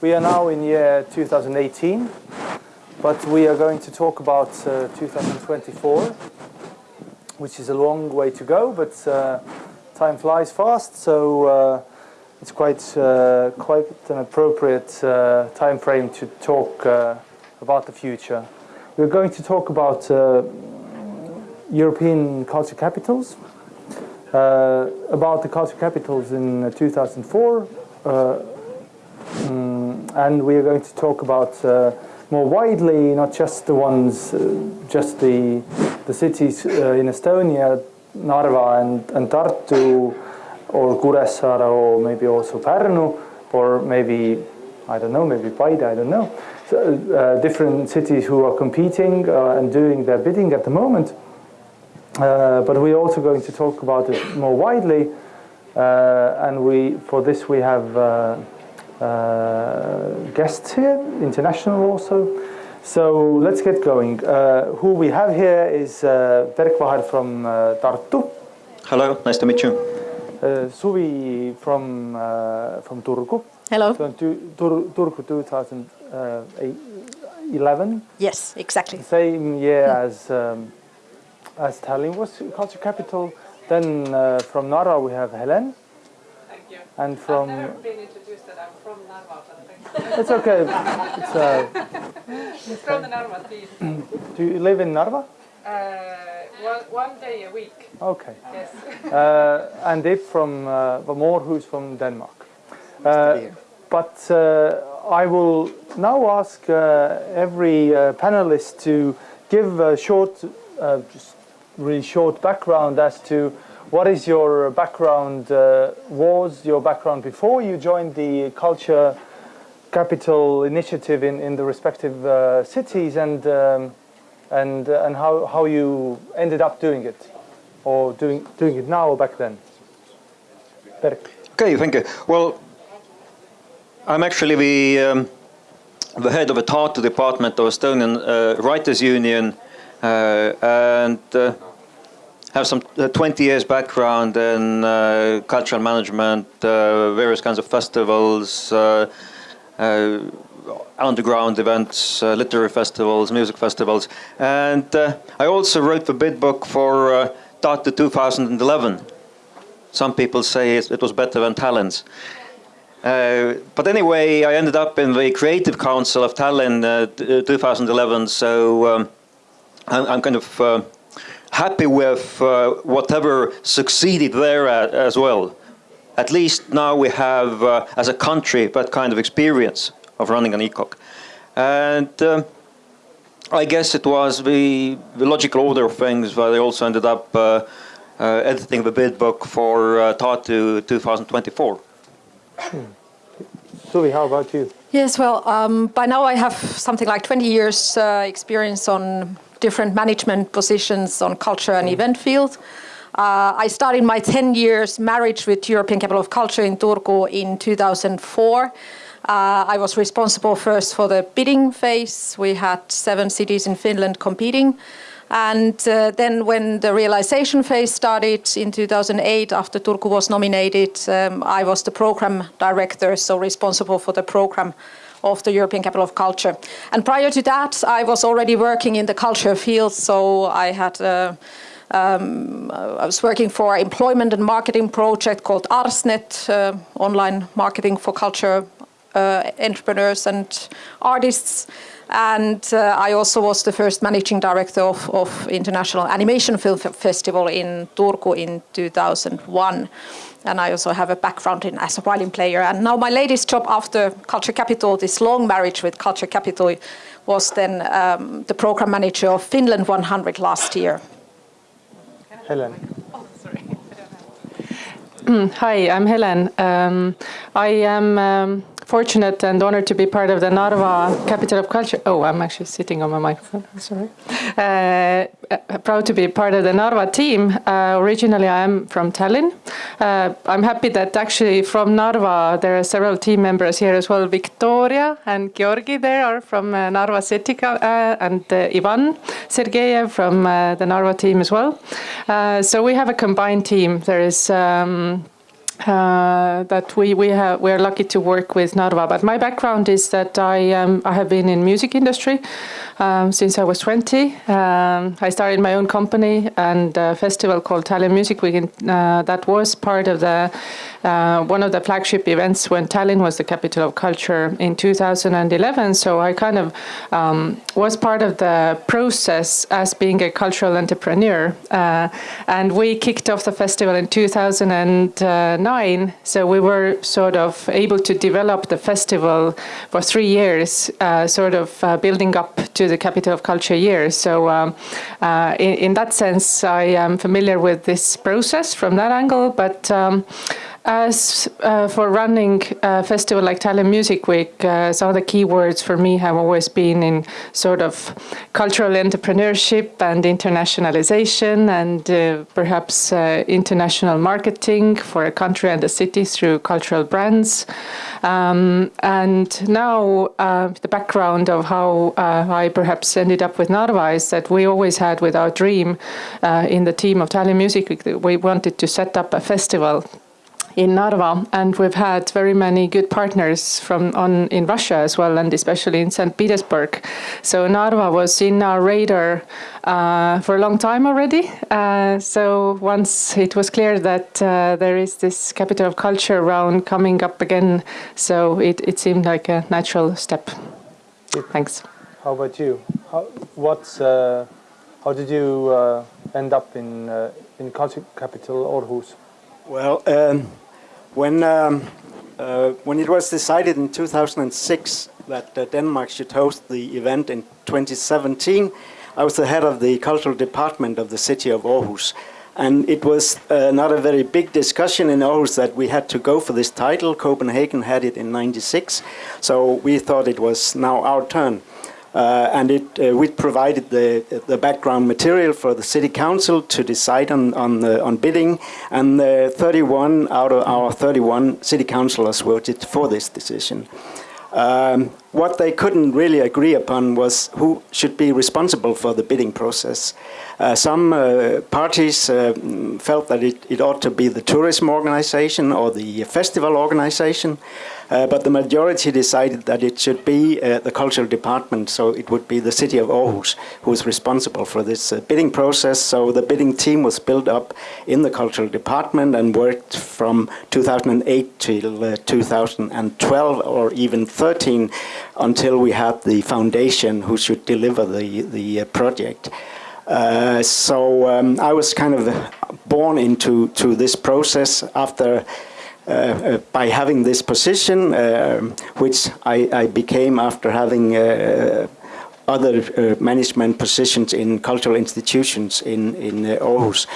We are now in year 2018, but we are going to talk about uh, 2024, which is a long way to go, but uh, time flies fast, so uh, it's quite uh, quite an appropriate uh, time frame to talk uh, about the future. We're going to talk about European culture capitals, about the culture capitals in 2004. Um, and we are going to talk about uh, more widely, not just the ones, uh, just the, the cities uh, in Estonia, Narva and, and Tartu, or Kuressaare, or maybe also Pärnu, or maybe, I don't know, maybe Paide, I don't know. So, uh, different cities who are competing uh, and doing their bidding at the moment. Uh, but we're also going to talk about it more widely. and we, for this we have guests here, international also. So let's get going. Uh, who we have here is uh, Berk Vaher from uh, Tartu. Hello, nice to meet you. Uh, Suvi from uh, from Turku. Hello. So Tur Turku 2011. Yes, exactly. Same year mm. as um, as Tallinn was culture capital. Then uh, from Narva we have Helen. Thank you. And from. From Narva, but It's okay. It's, uh, it's from the Narva team. Do you live in Narva? Uh, one, one day a week. Okay. Yes. Uh, and Dave from uh, Vamor, who's from Denmark. Uh, but uh, I will now ask uh, every uh, panelist to give a short, uh, just really short background as to what is your background, uh, was your background before you joined the culture capital initiative in, in the respective uh, cities and, um, and, uh, and how, how you ended up doing it or doing, doing it now or back then? Berk. Okay, thank you. Well, I'm actually the, um, the head of the Tartu department of Estonian uh, Writers Union uh, and uh, have some uh, 20 years background in uh, cultural management, uh, various kinds of festivals, uh, uh, underground events, uh, literary festivals, music festivals. And I also wrote the bid book for uh, Tartu 2011. Some people say it was better than Tallinn's. but anyway, I ended up in the Creative Council of Tallinn 2011, so um, I'm, I'm, kind of happy with uh, whatever succeeded there as well. At least now we have, uh, as a country, that kind of experience of running an ECOC. And uh, I guess it was the, the, logical order of things that I also ended up uh, uh, editing the bid book for uh, Tartu 2024. Hmm. Suvi, how about you? Yes, well, um, by now I have something like 20 years uh, experience on different management positions on culture and event field. Uh, I started my 10 years marriage with European Capital of Culture in Turku in 2004. Uh, I was responsible first for the bidding phase. We had seven cities in Finland competing. And uh, then when the realization phase started in 2008, after Turku was nominated, um, I was the program director, so responsible for the program of the European Capital of Culture. And prior to that, I was already working in the culture field, so I had uh, um, I was working for an employment and marketing project called Arsnet, uh, online marketing for culture uh, entrepreneurs and artists. And uh, I also was the first managing director of, of International Animation Film Festival in Turku in 2001 and I also have a background in as a violin player. And now my latest job after Culture Capital, this long marriage with Culture Capital, was then um, the program manager of Finland 100 last year. Helen. Oh, sorry. Hi, I'm Helen. Um, I am um, fortunate and honored to be part of the Narva Capital of Culture. Oh, I'm actually sitting on my microphone. Sorry. Uh, uh, proud to be part of the Narva team. Uh, originally, I am from Tallinn. Uh, I'm happy that actually from Narva there are several team members here as well. Victoria and Georgi there are from uh, Narva City, uh, and Ivan Sergeyev from the Narva team as well. so we have a combined team. There is. Um, uh, that we we have we are lucky to work with Narva. But my background is that I um, I have been in music industry um, since I was 20. Um, I started my own company and a festival called Tallinn Music Week. Uh, that was part of the uh, one of the flagship events when Tallinn was the capital of culture in 2011. So I kind of um, was part of the process as being a cultural entrepreneur, uh, and we kicked off the festival in 2009. So we were sort of able to develop the festival for three years, uh, sort of uh, building up to the capital of culture year. So um, uh, in, in, that sense, I am familiar with this process from that angle, but. Um, as uh, for running a festival like Tallinn Music Week, uh, some of the key words for me have always been in sort of cultural entrepreneurship and internationalization and uh, perhaps uh, international marketing for a country and a city through cultural brands. Um, and now uh, the background of how uh, I perhaps ended up with Narva is that we always had with our dream in the team of Tallinn Music Week, we wanted to set up a festival in Narva, and we've had very many good partners from on in Russia as well, and especially in St. Petersburg. So Narva was in our radar uh, for a long time already. Uh, so once it was clear that uh, there is this capital of culture round coming up again, so it, it seemed like a natural step. Thanks. How about you? How, what's, uh, how did you uh, end up in, uh, in culture capital Aarhus? Well, um, when, um, uh, when it was decided in 2006 that uh, Denmark should host the event in 2017, I was the head of the cultural department of the city of Aarhus. And it was uh, not a very big discussion in Aarhus that we had to go for this title. Copenhagen had it in 96, so we thought it was now our turn. Uh, and it, uh, we provided the, the background material for the city council to decide on, on, the, on bidding, and 31 out of our 31 city councillors voted for this decision. Um, what they couldn't really agree upon was who should be responsible for the bidding process. Uh, some uh, parties uh, felt that it, it, ought to be the tourism organization or the festival organization. Uh, but the majority decided that it should be uh, the cultural department, so it would be the city of Aarhus who is responsible for this uh, bidding process. So the bidding team was built up in the cultural department and worked from 2008 till uh, 2012 or even 13 until we had the foundation who should deliver the, the uh, project. Uh, so um, I was kind of born into to this process after uh, uh, by having this position, uh, which I, I, became after having other management positions in cultural institutions in, in Aarhus.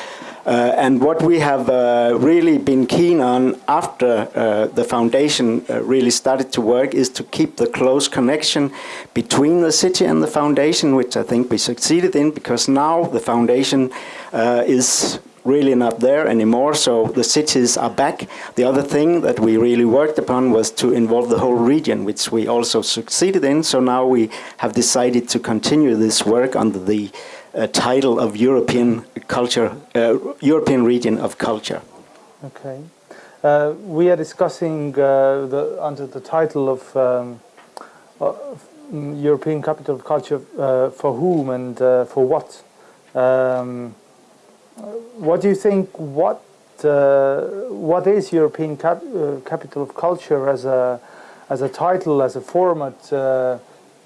Uh, and what we have uh, really been keen on after uh, the foundation really started to work is to keep the close connection between the city and the foundation, which I think we succeeded in because now the foundation is really not there anymore, so the cities are back. The other thing that we really worked upon was to involve the whole region, which we also succeeded in. So now we have decided to continue this work under the uh, title of European culture, uh, European region of culture. Okay. Uh, we are discussing uh, the, under the title of um, uh, European Capital of Culture uh, for whom and for what. Um, what do you think? What what is European cap Capital of Culture as a as a title, as a format,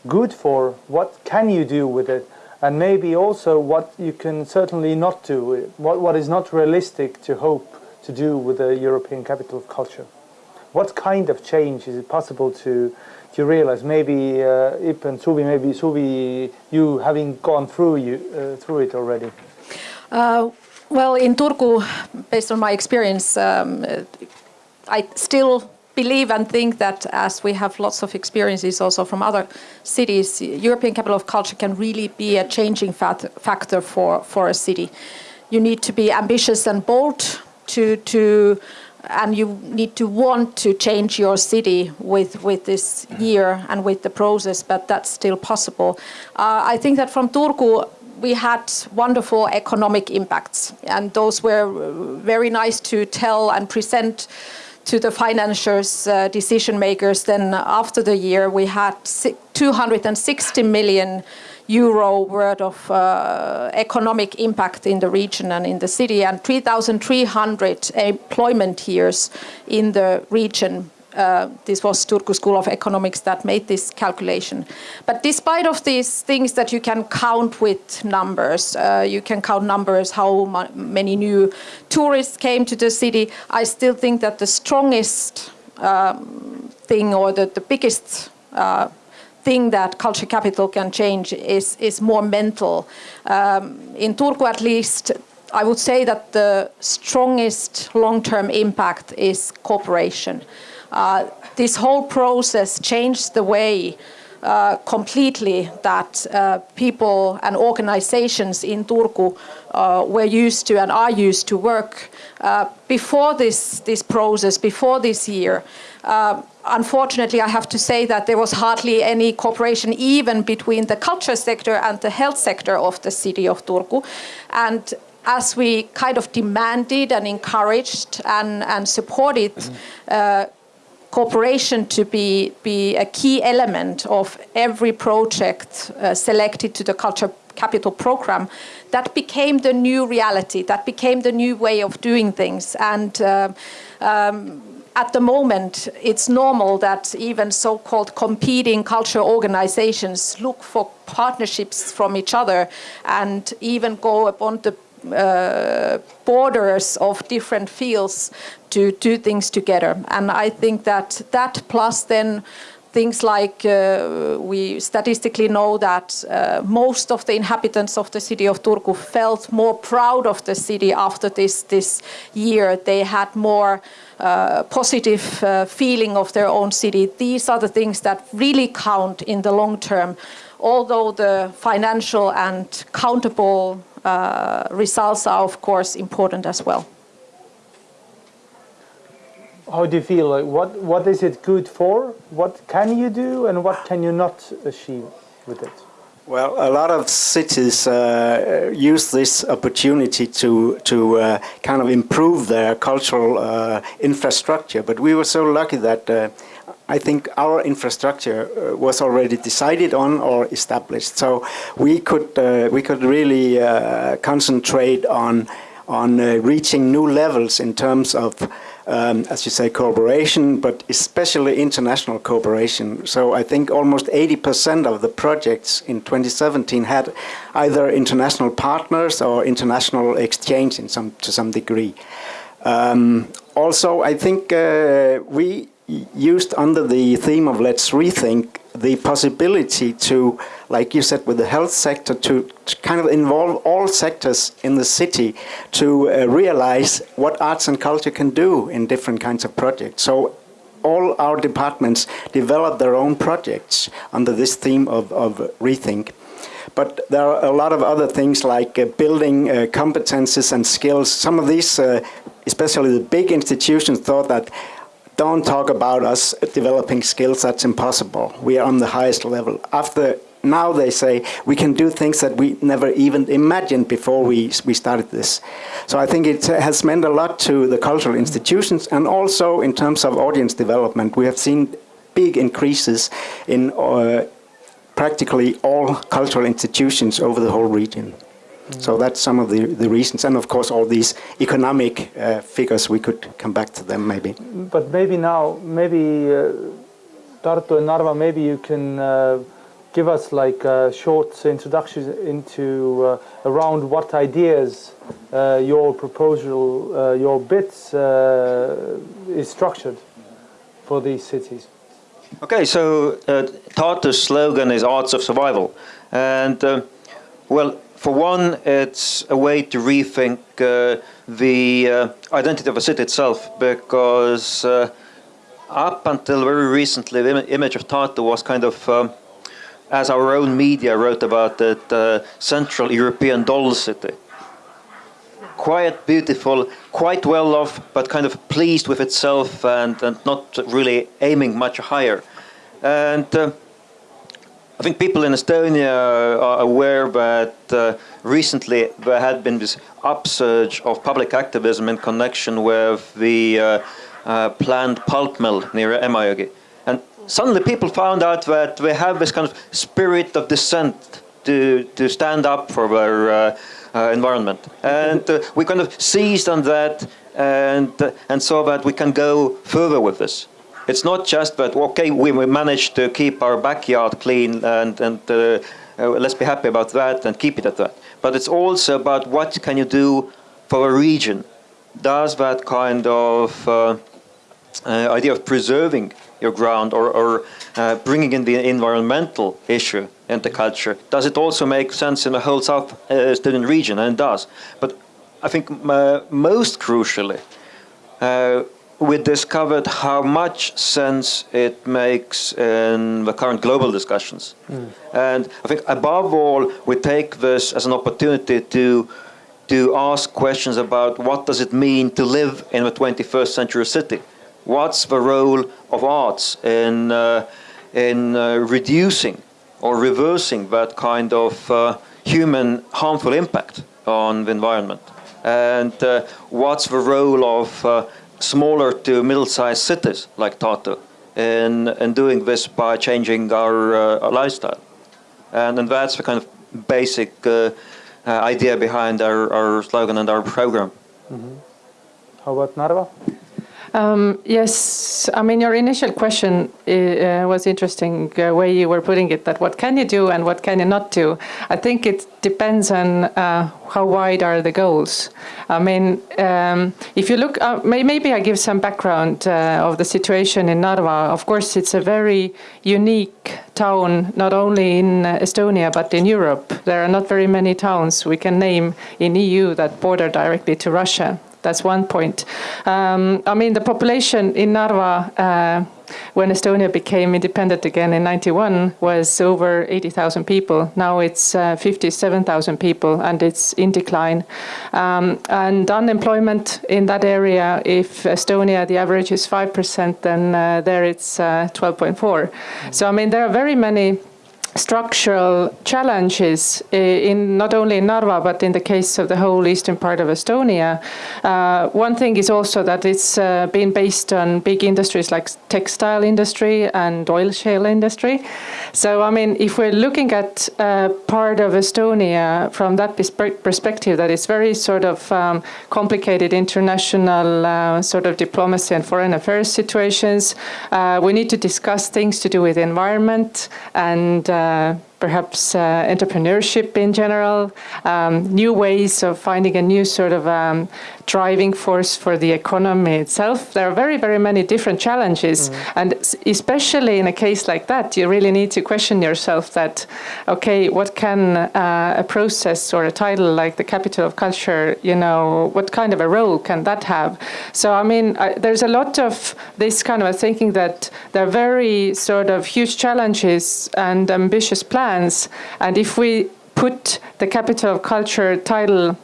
good for? What can you do with it? And maybe also what you can certainly not do. What what is not realistic to hope to do with the European Capital of Culture? What kind of change is it possible to to realize? Maybe uh, Ip and Suvi, maybe Suvi, you having gone through you uh, through it already. Uh, well, in Turku, based on my experience, um, I still believe and think that as we have lots of experiences also from other cities, European Capital of Culture can really be a changing factor for, for a city. You need to be ambitious and bold to, to and you need to want to change your city with, with this year and with the process, but that's still possible. Uh, I think that from Turku, we had wonderful economic impacts, and those were very nice to tell and present to the financiers, uh, decision makers. Then after the year, we had 260 million euro worth of uh, economic impact in the region and in the city, and 3,300 employment years in the region uh, this was Turku School of Economics that made this calculation. But despite of these things that you can count with numbers, uh, you can count numbers, how many new tourists came to the city, I still think that the strongest um, thing or the, the biggest uh, thing that culture capital can change is, is more mental. Um, in Turku at least, I would say that the strongest long-term impact is cooperation. Uh, this whole process changed the way uh, completely that uh, people and organizations in Turku uh, were used to and are used to work. Uh, before this, this process, before this year, uh, unfortunately, I have to say that there was hardly any cooperation even between the culture sector and the health sector of the city of Turku. And as we kind of demanded and encouraged and, and supported mm-hmm cooperation to be, be a key element of every project uh, selected to the Culture Capital Program, that became the new reality, that became the new way of doing things. And uh, um, at the moment, it's normal that even so-called competing culture organizations look for partnerships from each other and even go upon the uh, borders of different fields to do things together. And I think that that plus then things like uh, we statistically know that uh, most of the inhabitants of the city of Turku felt more proud of the city after this this year. They had more uh, positive uh, feeling of their own city. These are the things that really count in the long term, although the financial and countable uh, results are of course important as well. How do you feel? Like what what is it good for? What can you do and what can you not achieve with it? Well, a lot of cities uh, use this opportunity to to uh, kind of improve their cultural uh, infrastructure. But we were so lucky that uh, I think our infrastructure uh, was already decided on or established. So we could uh, we could really uh, concentrate on on uh, reaching new levels in terms of, um, as you say, cooperation, but especially international cooperation. So I think almost 80% of the projects in 2017 had either international partners or international exchange in some to some degree. Um, also, I think uh, we used under the theme of let's rethink the possibility to, like you said, with the health sector, to, to kind of involve all sectors in the city to uh, realize what arts and culture can do in different kinds of projects. So all our departments develop their own projects under this theme of, of rethink. But there are a lot of other things like uh, building uh, competences and skills. Some of these, uh, especially the big institutions, thought that don't talk about us developing skills, that's impossible. We are on the highest level. After now they say we can do things that we never even imagined before we, we started this. So I think it has meant a lot to the cultural institutions and also in terms of audience development. We have seen big increases in uh, practically all cultural institutions over the whole region. So that's some of the, the reasons. And of course, all these economic uh, figures, we could come back to them maybe. But maybe now, maybe uh, Tartu and Narva, maybe you can uh, give us like a short introduction into uh, around what ideas uh, your proposal, uh, your bits uh, is structured for these cities. Okay, so Tartu's slogan is Arts of Survival. And well, for one, it's a way to rethink uh, the uh, identity of a city itself, because uh, up until very recently, the image of Tartu was kind of, um, as our own media wrote about it, uh, Central European doll city. Quite beautiful, quite well off, but kind of pleased with itself and, and not really aiming much higher. And uh, I think people in Estonia are aware that uh, recently there had been this upsurge of public activism in connection with the uh, uh, planned pulp mill near Emajõgi. And suddenly people found out that they have this kind of spirit of dissent to, to stand up for their uh, uh, environment. And uh, we kind of seized on that and, and saw that we can go further with this. It's not just that, okay, we managed to keep our backyard clean and, and uh, uh, let's be happy about that and keep it at that. But it's also about what can you do for a region. Does that kind of uh, uh idea of preserving your ground or, or uh, bringing in the environmental issue into culture, does it also make sense in the whole South uh, region? And it does. But I think most crucially, we discovered how much sense it makes in the current global discussions. Mm. And I think above all, we take this as an opportunity to to ask questions about what does it mean to live in a 21st century city? What's the role of arts in, uh, in uh, reducing or reversing that kind of uh, human harmful impact on the environment? And uh, what's the role of uh, smaller to middle-sized cities like Tartu in, in doing this by changing our, uh, our lifestyle. And, and that's the kind of basic uh, uh, idea behind our, our slogan and our program. Mm -hmm. How about Narva? Um, yes, I mean, your initial question uh, was interesting uh, way you were putting it, that what can you do and what can you not do? I think it depends on uh, how wide are the goals. I mean, um, if you look, uh, may, maybe I give some background uh, of the situation in Narva. Of course, it's a very unique town, not only in Estonia, but in Europe. There are not very many towns we can name in EU that border directly to Russia. That's one point. Um, I mean, the population in Narva, uh, when Estonia became independent again in 91, was over 80,000 people. Now it's uh, 57,000 people, and it's in decline. Um, and unemployment in that area, if Estonia, the average is 5%, then uh, there it's 12.4. Uh, so, I mean, there are very many structural challenges in not only in Narva but in the case of the whole eastern part of Estonia. Uh, one thing is also that it's uh, been based on big industries like textile industry and oil shale industry. So I mean, if we're looking at uh, part of Estonia from that perspective, that it's very sort of um, complicated international uh, sort of diplomacy and foreign affairs situations. Uh, we need to discuss things to do with environment and uh, perhaps uh, entrepreneurship in general, um, new ways of finding a new sort of um, driving force for the economy itself. There are very, very many different challenges. Mm. And especially in a case like that, you really need to question yourself that, okay, what can uh, a process or a title like the capital of culture, you know, what kind of a role can that have? So, I mean, I, there's a lot of this kind of thinking that there are very sort of huge challenges and ambitious plans. And if we put the capital of culture title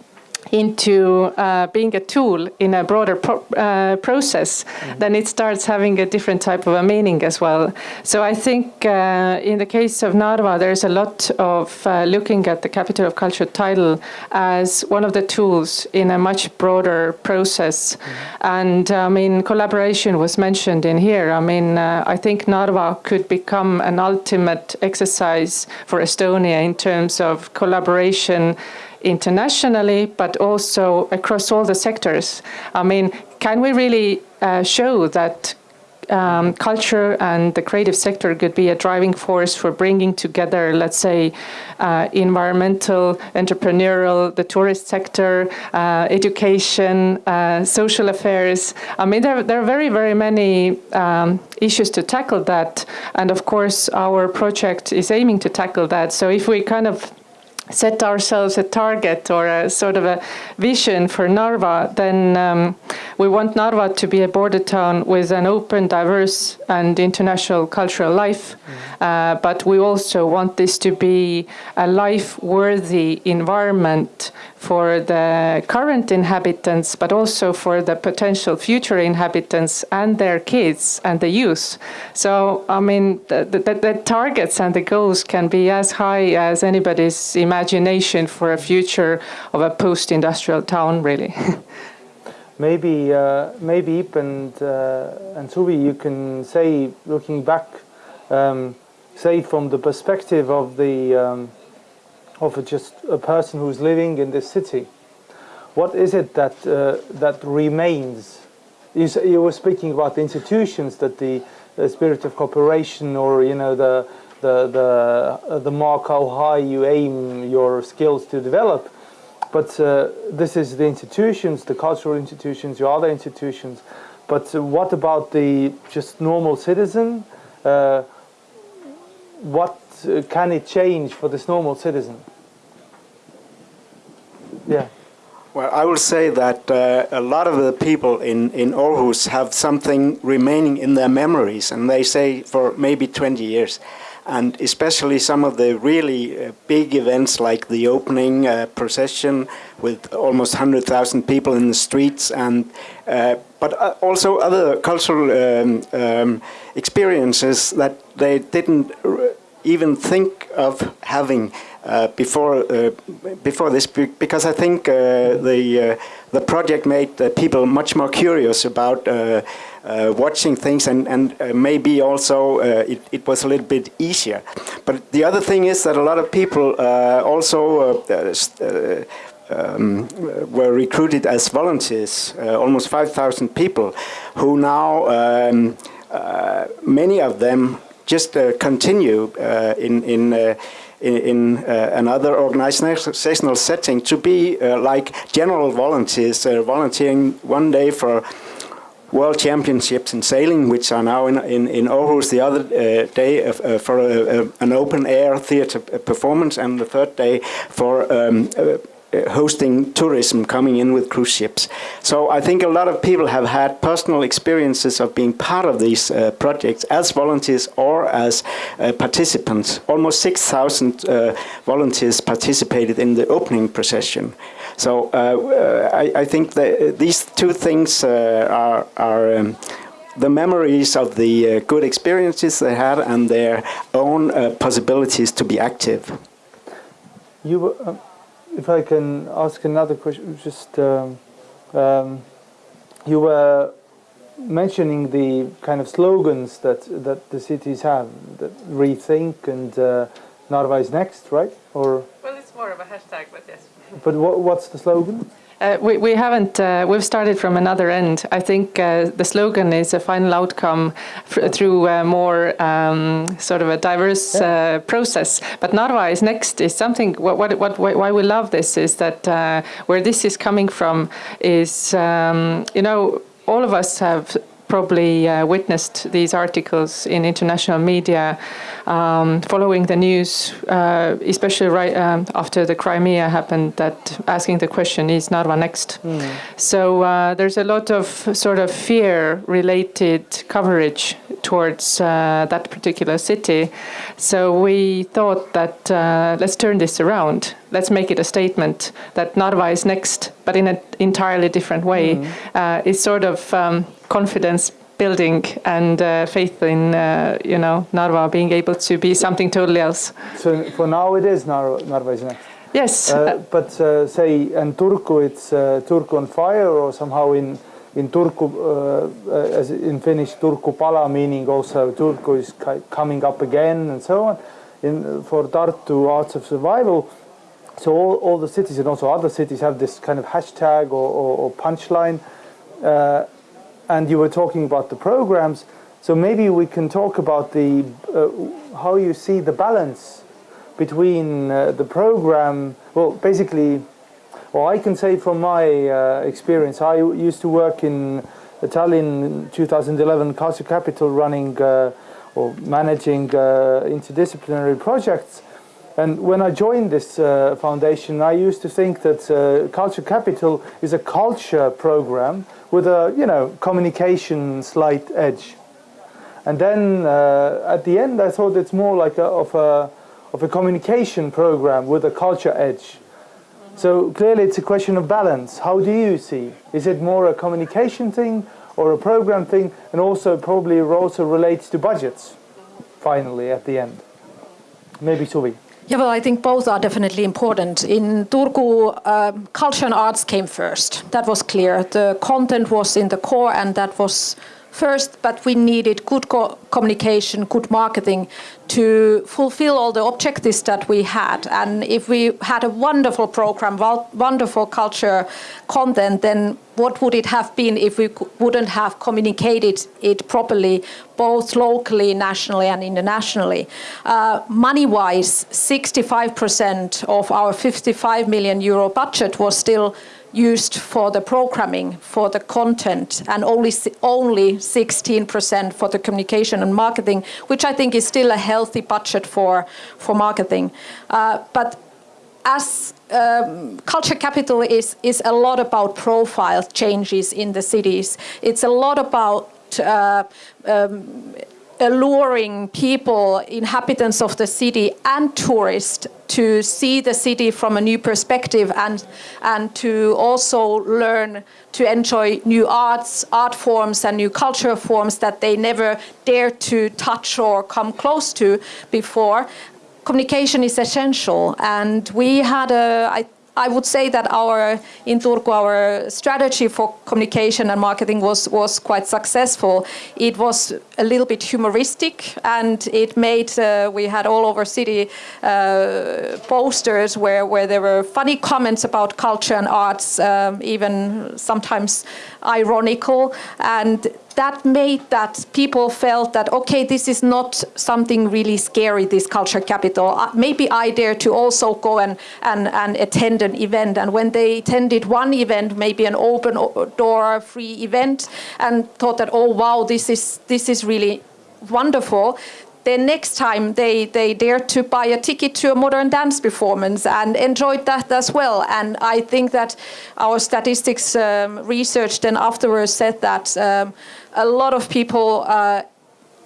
into uh, being a tool in a broader pro uh, process, mm -hmm. then it starts having a different type of a meaning as well. So I think uh, in the case of Narva, there's a lot of uh, looking at the Capital of Culture title as one of the tools in a much broader process. Mm -hmm. And I mean, collaboration was mentioned in here. I mean, uh, I think Narva could become an ultimate exercise for Estonia in terms of collaboration internationally, but also across all the sectors. I mean, can we really uh, show that um, culture and the creative sector could be a driving force for bringing together, let's say, uh, environmental, entrepreneurial, the tourist sector, uh, education, uh, social affairs. I mean, there, there are very, very many um, issues to tackle that. And of course, our project is aiming to tackle that. So if we kind of set ourselves a target or a sort of a vision for Narva, then um, we want Narva to be a border town with an open, diverse, and international cultural life. Uh, but we also want this to be a life-worthy environment for the current inhabitants, but also for the potential future inhabitants and their kids and the youth. So, I mean, the, the, the targets and the goals can be as high as anybody's imagination for a future of a post-industrial town, really. maybe, uh, maybe Ip and uh, and Suvi, you can say, looking back, um, say from the perspective of the um, of just a person who's living in this city. What is it that uh, that remains? You, you, were speaking about the institutions that the, the, spirit of cooperation, or you know the the the uh, the mark how high you aim your skills to develop. But uh, this is the institutions, the cultural institutions, your other institutions. But uh, what about the just normal citizen? Uh, what uh, can it change for this normal citizen? Yeah. Well, I will say that uh, a lot of the people in, in Aarhus have something remaining in their memories, and they say for maybe 20 years. And especially some of the really uh, big events like the opening uh, procession with almost 100,000 people in the streets, and uh, but uh, also other cultural um, um, experiences that they didn't even think of having uh, before uh, before this because I think uh, the the project made people much more curious about watching things and and maybe also it, it was a little bit easier. But the other thing is that a lot of people also um, were recruited as volunteers, uh, almost 5,000 people, who now, um, uh, many of them just uh, continue in, in in, in uh, another organizational setting to be uh, like general volunteers, uh, volunteering one day for World Championships in sailing, which are now in in, in Aarhus. The other uh, day uh, for an open air theatre performance, and the third day for um, uh, hosting tourism coming in with cruise ships. So I think a lot of people have had personal experiences of being part of these uh, projects as volunteers or as uh, participants. Almost 6,000 uh, volunteers participated in the opening procession. So uh, uh, I, I, think that these two things are, are um, the memories of the good experiences they had and their own possibilities to be active. You if I can ask another question, just um, um, you were mentioning the kind of slogans that that the cities have, that rethink and uh, Narva is next, right? Or well, it's more of a hashtag, but yes. But what, what's the slogan? Uh, we, we haven't, uh, we've started from another end. I think uh, the slogan is a final outcome through a more um, sort of a diverse yeah. Uh, process. But Narva is next is something, what, what, what, why we love this is that uh, where this is coming from is, um, you know, all of us have probably uh, witnessed these articles in international media um, following the news, uh, especially right um, after the Crimea happened, that asking the question, is Narva next? Mm. So uh, there's a lot of sort of fear-related coverage towards uh, that particular city. So we thought that uh, let's turn this around. Let's make it a statement that Narva is next, but in an entirely different way. Mm. it's sort of um, confidence building and uh, faith in uh, you know Narva being able to be something totally else. So for now it is Narva, Narva is next. Yes, uh, but uh, say in Turku it's uh, Turku on fire or somehow in in Turku uh, as in Finnish Turku palaa meaning also Turku is coming up again and so on. In for Tartu Arts of Survival. So all, all the cities and also other cities have this kind of hashtag or, or, or punchline and you were talking about the programs. So maybe we can talk about the uh, how you see the balance between uh, the program. Well, basically, well, I can say from my uh, experience, I used to work in Tallinn 2011 Culture Capital running uh, or managing uh, interdisciplinary projects. And when I joined this uh, foundation, I used to think that Culture Capital is a culture program with a, you know, communication slight edge. And then uh, at the end, I thought it's more like a, of a of a communication program with a culture edge. So clearly, it's a question of balance. How do you see? Is it more a communication thing or a program thing? And also, probably, also relates to budgets. Finally, at the end, maybe Suvi. Yeah, well, I think both are definitely important. In Turku, uh, culture and arts came first. That was clear. The content was in the core, and that was first, but we needed good co communication, good marketing to fulfill all the objectives that we had. And if we had a wonderful program, wonderful culture content, then what would it have been if we wouldn't have communicated it properly, both locally, nationally, and internationally? Uh, Money-wise, 65% of our 55 million euro budget was still used for the programming, for the content, and only only 16% for the communication and marketing, which I think is still a healthy budget for for marketing. Uh, but as um, culture capital is is a lot about profile changes in the cities. It's a lot about uh, um, alluring people, inhabitants of the city and tourists to see the city from a new perspective and, and to also learn to enjoy new arts, art forms and new cultural forms that they never dared to touch or come close to before. Communication is essential and we had a, I I would say that our in Turku our strategy for communication and marketing was was quite successful. It was a little bit humoristic, and it made uh, we had all over city uh, posters where where there were funny comments about culture and arts, um, even sometimes ironical, and that made that people felt that okay this is not something really scary this culture capital uh, maybe i dare to also go and, and, and attend an event and when they attended one event maybe an open door free event and thought that oh wow this is this is really wonderful then next time they, they dared to buy a ticket to a modern dance performance and enjoyed that as well. And I think that our statistics um, research then afterwards said that um, a lot of people uh,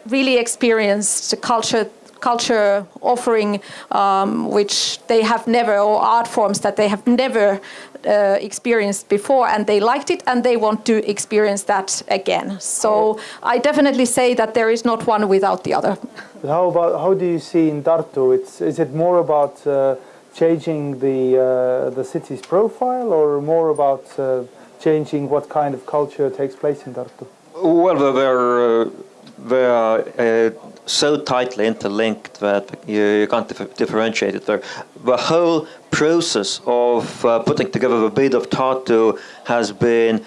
really experienced culture culture offering um, which they have never or art forms that they have never uh, experienced before and they liked it and they want to experience that again. So i definitely say that there is not one without the other. How about how do you see in tartu? It's is it more about uh, changing the uh, the city's profile or more about uh, changing what kind of culture takes place in tartu well, they're, uh, they're uh, so tightly interlinked that you, you can't dif differentiate it there. The whole process of uh, putting together the bid of Tartu has been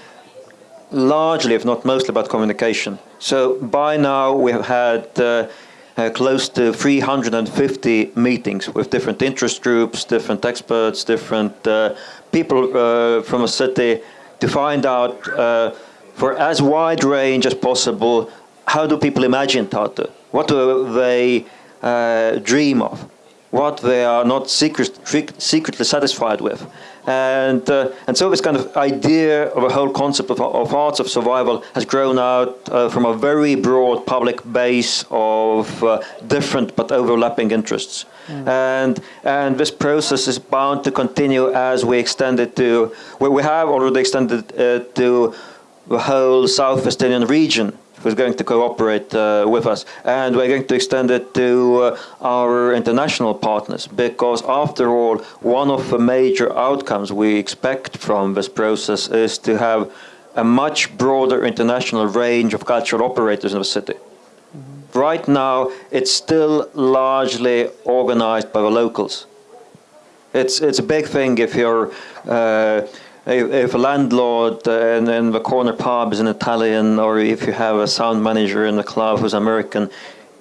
largely, if not mostly, about communication. So by now we have had uh, uh, close to 350 meetings with different interest groups, different experts, different uh, people from a city to find out for as wide range as possible, how do people imagine Tartu? What do they uh, dream of? What they are not secret, secretly satisfied with? And, uh, and so this kind of idea of a whole concept of, of arts of survival has grown out uh, from a very broad public base of uh, different but overlapping interests. Mm. And, and this process is bound to continue as we extend it to, well, we have already extended it uh, to the whole South Estonian region who's going to cooperate uh, with us. And we're going to extend it to uh, our international partners because after all, one of the major outcomes we expect from this process is to have a much broader international range of cultural operators in the city. Mm -hmm. Right now, it's still largely organized by the locals. It's, it's a big thing if you're uh, if a landlord in, in the corner pub is an Italian, or if you have a sound manager in the club who's American,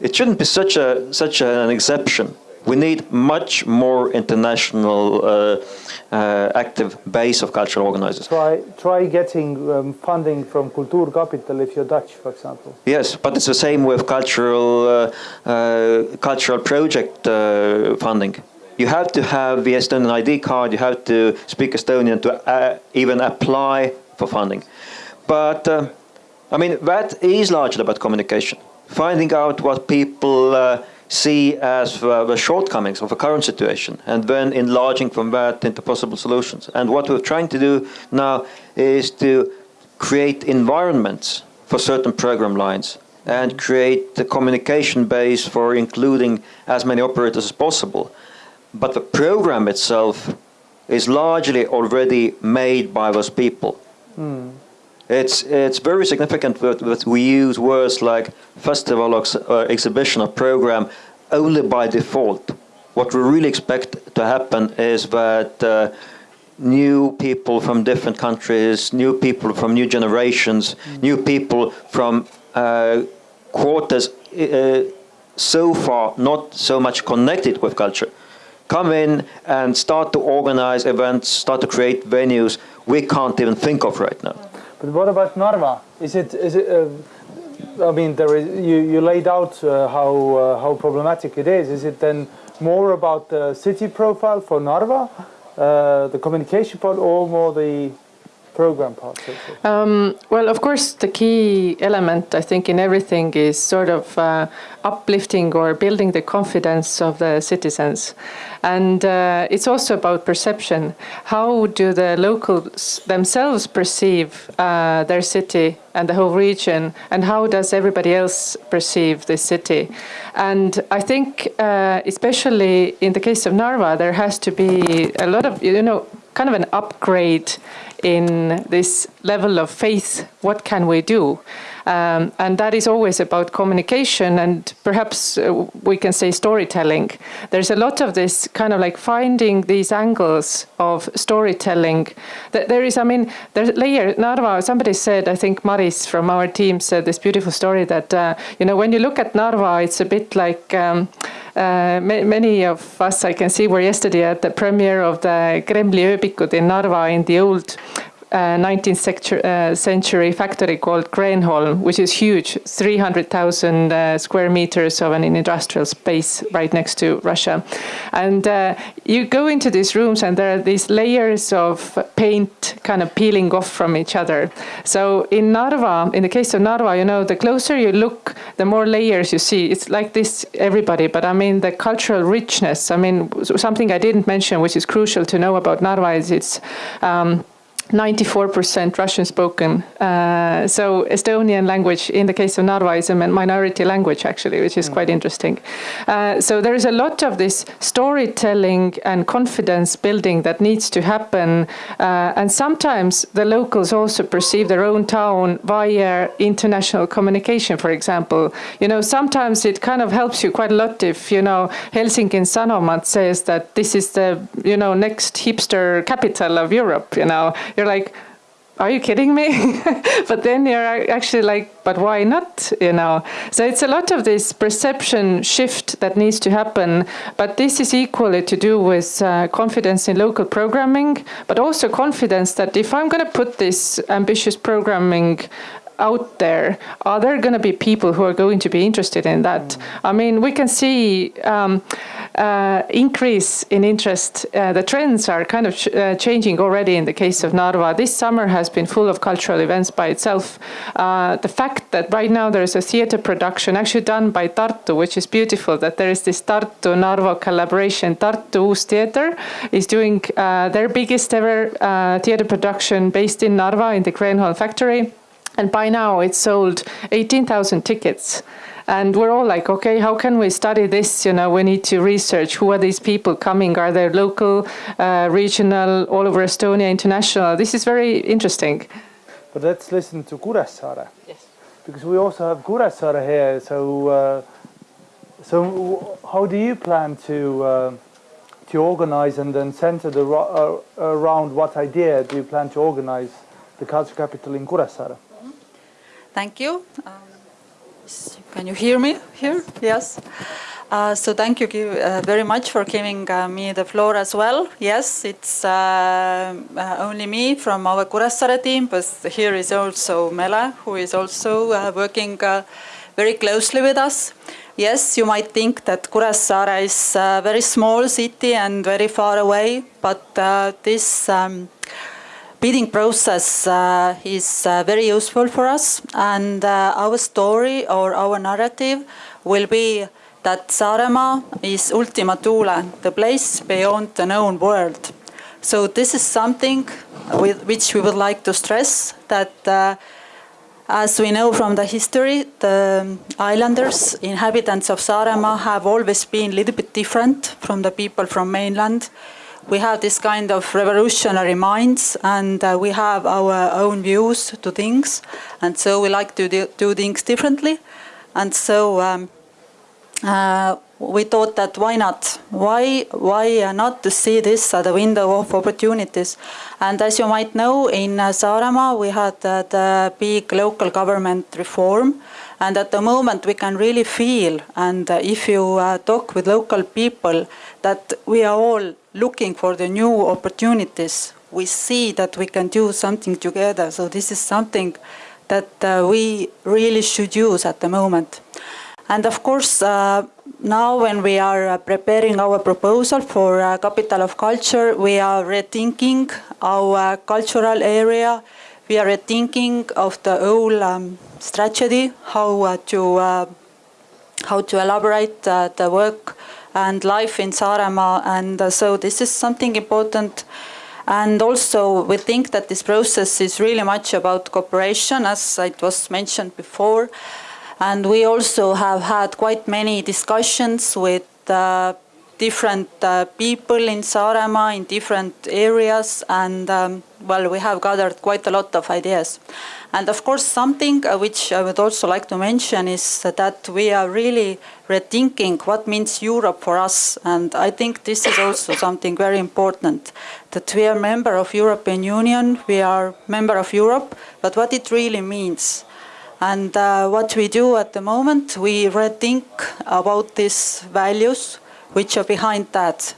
it shouldn't be such a such an exception. We need much more international uh, uh, active base of cultural organizers. Try, try getting um, funding from Kultuurkapital if you're Dutch, for example. Yes, but it's the same with cultural, uh, uh cultural project uh, funding you have to have the Estonian ID card, you have to speak Estonian to uh, even apply for funding. But uh, I mean, that is largely about communication, finding out what people uh, see as uh, the shortcomings of the current situation and then enlarging from that into possible solutions. And what we're trying to do now is to create environments for certain program lines and create the communication base for including as many operators as possible. But the program itself is largely already made by those people. Mm. It's, it's very significant that, that we use words like festival or uh, exhibition or program only by default. What we really expect to happen is that uh, new people from different countries, new people from new generations, mm. new people from uh, quarters uh, so far not so much connected with culture come in and start to organize events, start to create venues we can't even think of right now. But what about Narva? Is it, is it uh, I mean, there is, you, you laid out uh, how, uh, how problematic it is. Is it then more about the city profile for Narva, uh, the communication part, or more the program part? Um, well, of course, the key element, I think, in everything is sort of uh, uplifting or building the confidence of the citizens. And uh, it's also about perception. How do the locals themselves perceive uh, their city and the whole region, and how does everybody else perceive the city? And I think, uh, especially in the case of Narva, there has to be a lot of, you know, kind of an upgrade in this level of faith. What can we do? Um, and that is always about communication and perhaps uh, we can say storytelling. There's a lot of this kind of like finding these angles of storytelling. That there is, I mean, there's layer, Narva, somebody said, I think Maris from our team said this beautiful story that, uh, you know, when you look at Narva, it's a bit like, um, uh, many of us I can see were yesterday at the premiere of the Kremli ööbikud in Narva in the old 19th uh, century factory called Kreenholm, which is huge, 300,000 uh, square meters of an industrial space right next to Russia. And uh, you go into these rooms and there are these layers of paint kind of peeling off from each other. So in Narva, in the case of Narva, you know, the closer you look, the more layers you see. It's like this everybody, but I mean the cultural richness. I mean, something I didn't mention, which is crucial to know about Narva is it's um, 94% Russian spoken. Uh, so Estonian language, in the case of Narva, is a minority language actually, which is mm. quite interesting. Uh, so there is a lot of this storytelling and confidence building that needs to happen. Uh, and sometimes the locals also perceive their own town via international communication, for example. You know, sometimes it kind of helps you quite a lot if, you know, Helsinki Sanomat says that this is the, you know, next hipster capital of Europe, you know you're like, are you kidding me? but then you're actually like, but why not? You know. So it's a lot of this perception shift that needs to happen. But this is equally to do with uh, confidence in local programming, but also confidence that if I'm going to put this ambitious programming out there, are there going to be people who are going to be interested in that? Mm. I mean, we can see um, uh, increase in interest. Uh, the trends are kind of uh, changing already in the case of Narva. This summer has been full of cultural events by itself. Uh, the fact that right now there is a theater production actually done by Tartu, which is beautiful, that there is this Tartu-Narva collaboration. Tartu Uus Theater is doing uh, their biggest ever uh, theater production based in Narva in the Kreenholm factory. And by now it's sold 18,000 tickets. And we're all like, okay, how can we study this? You know, we need to research who are these people coming? Are they local, uh, regional, all over Estonia, international? This is very interesting. But let's listen to Kuressaare. Yes. Because we also have Kuressaare here. So, uh, so how do you plan to uh, to organize and then center the, uh, around what idea do you plan to organize the culture capital in Kuressaare? Thank you. Um, can you hear me here? Yes. Uh, so thank you uh, very much for giving uh, me the floor as well. Yes, it's uh, uh, only me from our Kuressaare team, but here is also Mele, who is also uh, working very closely with us. yes, you might think that Kuressaare is a very small city and very far away, but this um, bidding process uh, is uh, very useful for us. And uh, our story or our narrative will be that Saaremaa is Ultima Thule, the place beyond the known world. So this is something with which we would like to stress that uh, as we know from the history, the islanders, inhabitants of Saaremaa have always been a little bit different from the people from mainland. We have this kind of revolutionary minds and uh, we have our own views to things. And so we like to do, things differently. And so um, uh, we thought that why not? Why, why not to see this as a window of opportunities? And as you might know, in uh, Saaremaa we had uh, the big local government reform. And at the moment we can really feel, and uh, if you uh, talk with local people, that we are all looking for the new opportunities. We see that we can do something together. So this is something that uh, we really should use at the moment. And of course, uh, now when we are preparing our proposal for uh, Capital of Culture, we are rethinking our cultural area. We are rethinking of the whole um, strategy, how uh, to uh, how to elaborate uh, the work and life in Saaremaa. And so this is something important. And also we think that this process is really much about cooperation, as it was mentioned before. And we also have had quite many discussions with uh, different uh, people in Saaremaa in different areas and um, well we have gathered quite a lot of ideas. And of course something uh, which I would also like to mention is that we are really rethinking what means Europe for us and I think this is also something very important that we are member of European Union, we are member of Europe, but what it really means. And uh, what we do at the moment, we rethink about these values which are behind that.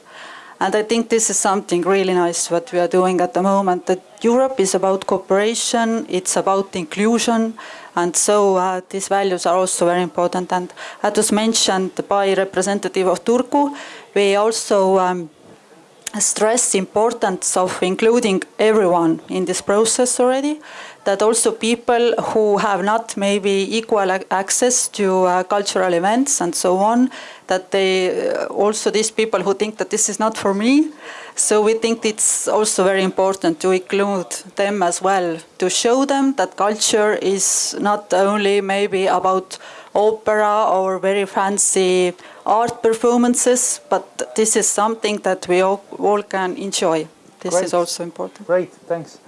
And I think this is something really nice what we are doing at the moment, that Europe is about cooperation, it's about inclusion, and so uh, these values are also very important. And as was mentioned by representative of Turku, we also um, stress importance of including everyone in this process already that also people who have not maybe equal access to uh, cultural events and so on, that they uh, also these people who think that this is not for me. So we think it's also very important to include them as well, to show them that culture is not only maybe about opera or very fancy art performances, but this is something that we all, all can enjoy. This Great. is also important. Great, thanks.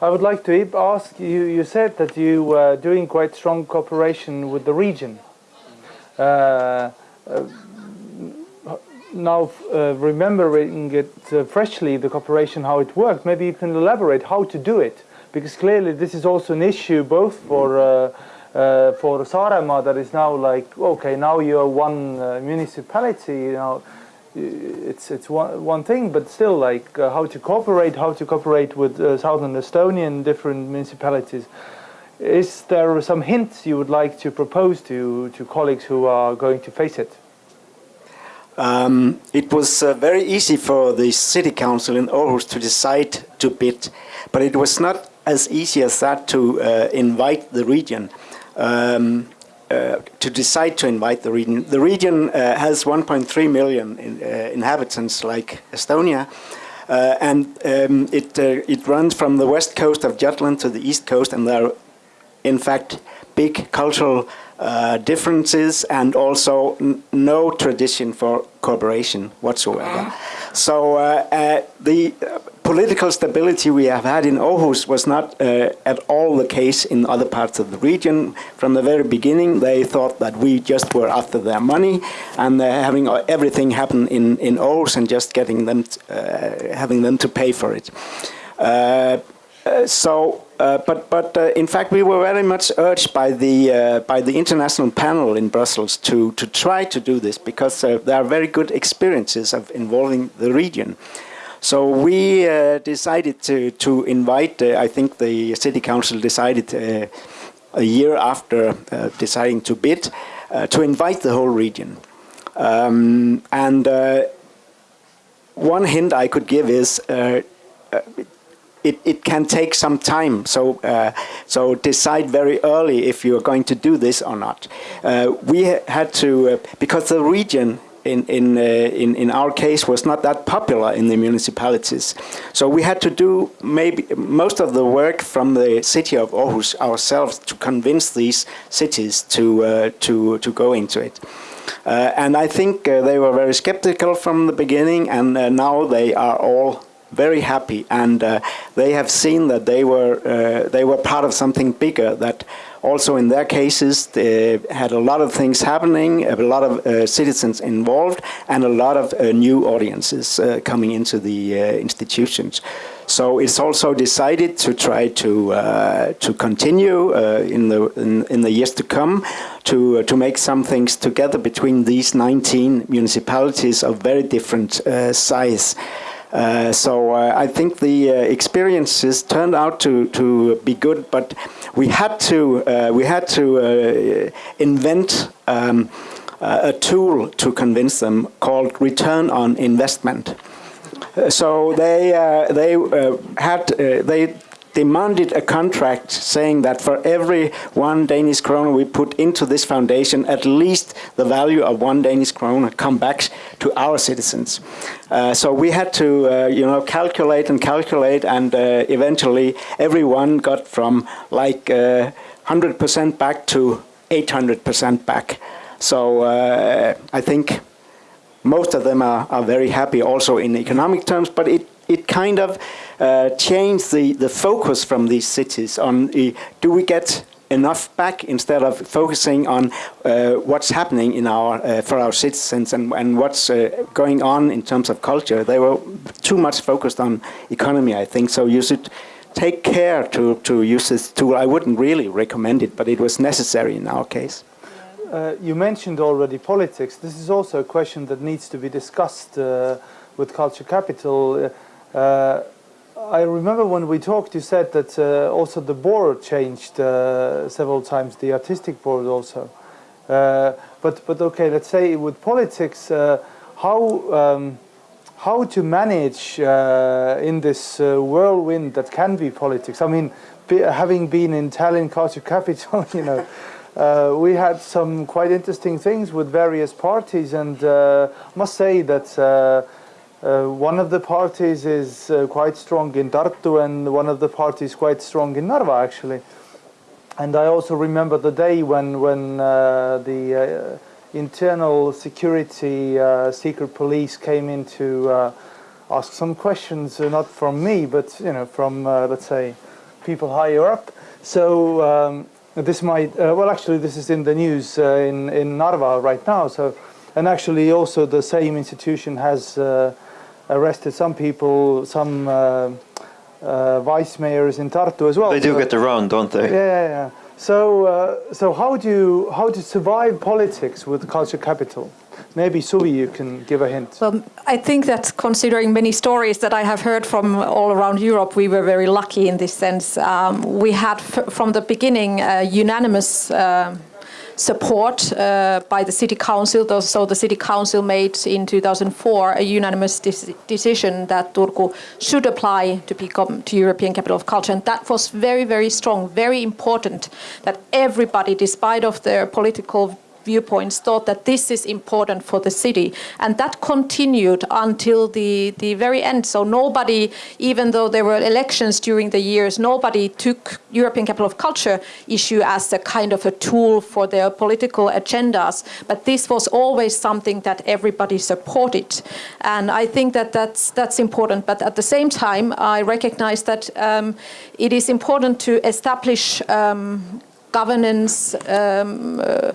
I would like to ask you, you said that you were doing quite strong cooperation with the region. Uh, uh, now, uh, remembering it uh, freshly, the cooperation, how it worked, maybe you can elaborate how to do it, because clearly this is also an issue both for uh, uh, for Saaremaa that is now like, okay, now you're one municipality, you know, it's it's one one thing, but still, like uh, how to cooperate, how to cooperate with uh, southern Estonian different municipalities. Is there some hints you would like to propose to to colleagues who are going to face it? Um, it was uh, very easy for the city council in Aarhus to decide to bid, but it was not as easy as that to uh, invite the region. Um, uh, to decide to invite the region. The region uh, has 1.3 million in, uh, inhabitants like Estonia. Uh, and um, it, uh, it runs from the west coast of Jutland to the east coast and there are in fact big cultural differences and also no tradition for cooperation whatsoever. So the political stability we have had in Aarhus was not uh, at all the case in other parts of the region. From the very beginning, they thought that we just were after their money and uh, having everything happen in, in Aarhus and just getting them, uh, having them to pay for it. Uh, uh, so, uh, but but in fact, we were very much urged by the by the international panel in Brussels to to try to do this because there are very good experiences of involving the region. So we uh, decided to, to invite, uh, I think the city council decided uh, a year after uh, deciding to bid, uh, to invite the whole region. Um, and uh, one hint I could give is it, it can take some time. So, so decide very early if you're going to do this or not. We had to, because the region in, in, uh, in, in our case was not that popular in the municipalities. So we had to do maybe most of the work from the city of Aarhus ourselves to convince these cities to, uh, to, to go into it. Uh, and I think uh, they were very skeptical from the beginning, and uh, now they are all very happy, and uh, they have seen that they were they were part of something bigger. That also in their cases they had a lot of things happening, a lot of uh, citizens involved, and a lot of new audiences coming into the institutions. So it's also decided to try to uh, to continue uh, in the in, in, the years to come to uh, to make some things together between these 19 municipalities of very different uh, size. Uh, so uh, I think the experiences turned out to to be good, but we had to we had to invent. Um, a tool to convince them called return on investment so they uh, they uh, had uh, they demanded a contract saying that for every one Danish kroner we put into this foundation, at least the value of one Danish kroner come back to our citizens. Uh, so we had to, uh, you know, calculate and calculate, and uh, eventually everyone got from like 100% back to 800% back. So I think most of them are, are very happy also in economic terms, but it, it kind of uh, changed the, the focus from these cities on uh, do we get enough back instead of focusing on uh, what's happening in our uh, for our citizens and, and what's uh, going on in terms of culture. They were too much focused on economy, I think. So you should take care to, to use this tool. I wouldn't really recommend it, but it was necessary in our case. Uh, you mentioned already politics. This is also a question that needs to be discussed uh, with Culture Capital. Uh, I remember when we talked, you said that uh, also the board changed uh, several times, the artistic board also. Uh, but but okay, let's say with politics, how um, how to manage in this whirlwind that can be politics. I mean, be, having been in Tallinn Culture Capital, you know. Uh, we had some quite interesting things with various parties and uh, must say that uh, uh one of the parties is uh, quite strong in Tartu and one of the parties quite strong in Narva actually. And I also remember the day when, when uh, the internal security secret police came in to ask some questions, not from me, but you know, from let's say people higher up. So um, this might, uh, well actually this is in the news uh, in, in Narva right now. So, and actually also the same institution has uh, arrested some people, some uh, uh, vice mayors in Tartu as well. They do so, get around, don't they? Yeah, yeah, yeah. So, uh, so how do you, how to survive politics with culture capital? Maybe Suvi, you can give a hint. Well, I think that considering many stories that I have heard from all around Europe, we were very lucky in this sense. Um, we had from the beginning a unanimous uh, support uh, by the city council. So the city council made in 2004 a unanimous decision that Turku should apply to become to European Capital of Culture, and that was very, very strong, very important. That everybody, despite of their political viewpoints thought that this is important for the city. And that continued until the, the very end. So nobody, even though there were elections during the years, nobody took European Capital of Culture issue as a kind of a tool for their political agendas. But this was always something that everybody supported. And I think that that's, that's important. But at the same time, I recognize that um, it is important to establish um, governance um, uh,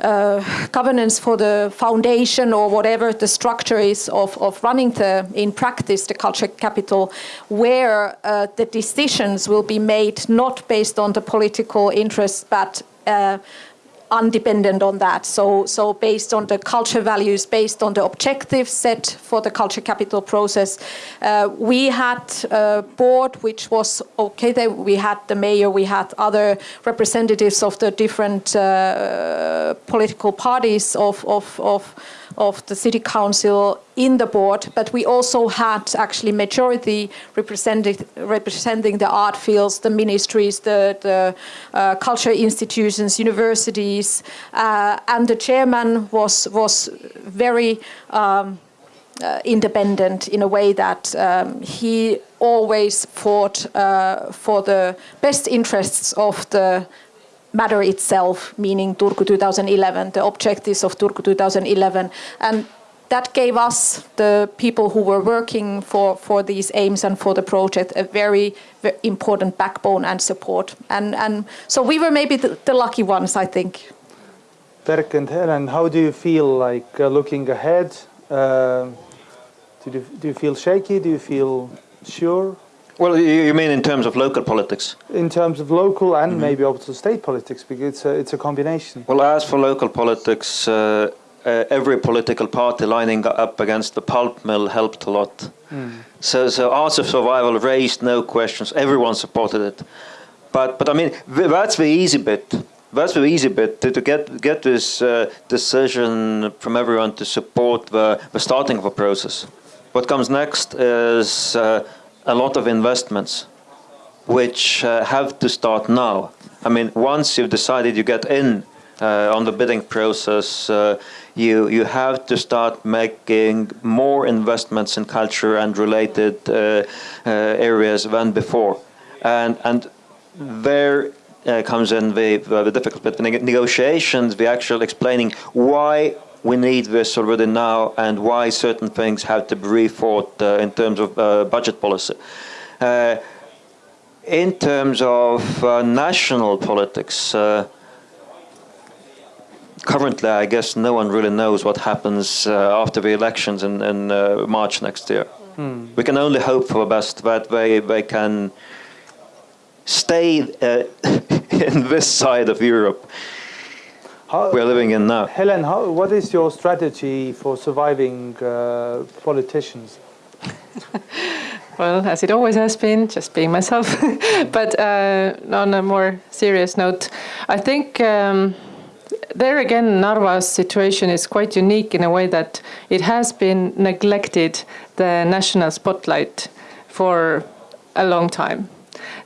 uh, governance for the foundation or whatever the structure is of, of running the, in practice, the culture capital, where uh, the decisions will be made not based on the political interests, but uh, undependent on that. So, so based on the culture values, based on the objectives set for the culture capital process, uh, we had a board which was okay. There we had the mayor, we had other representatives of the different uh, political parties of of of of the city council in the board, but we also had actually majority representing representing the art fields, the ministries, the, the uh, culture institutions, universities, uh, and the chairman was was very. Um, uh, independent in a way that um, he always fought uh, for the best interests of the matter itself, meaning Turku 2011, the objectives of Turku 2011. And that gave us, the people who were working for, for these aims and for the project, a very, very important backbone and support. And, and so we were maybe the, the lucky ones, I think. Berk and Helen, how do you feel like uh, looking ahead? Uh, do, you, do you feel shaky? Do you feel sure? Well, you mean in terms of local politics? In terms of local and mm -hmm. maybe also state politics, because it's a, it's a combination. Well, as for local politics, uh, uh, every political party lining up against the pulp mill helped a lot. Mm. So, so Arts of Survival raised no questions. Everyone supported it. But, but I mean, that's the easy bit. That's the easy bit to, to get get this uh, decision from everyone to support the, the starting of a process. What comes next is uh, a lot of investments which uh, have to start now. I mean, once you've decided you get in uh, on the bidding process, uh, you you have to start making more investments in culture and related uh, uh, areas than before, and and there uh, comes in the, the difficult bit, the negotiations, the actual explaining why we need this already now and why certain things have to be rethought uh, in terms of uh, budget policy. Uh, in terms of uh, national politics, uh, currently I guess no one really knows what happens uh, after the elections in, in March next year. Hmm. We can only hope for the best that they, they can stay in this side of Europe how, we're living in now. Helen, how, what is your strategy for surviving uh, politicians? well, as it always has been, just being myself. but uh, on a more serious note, I think um, there again, Narva's situation is quite unique in a way that it has been neglected the national spotlight for a long time.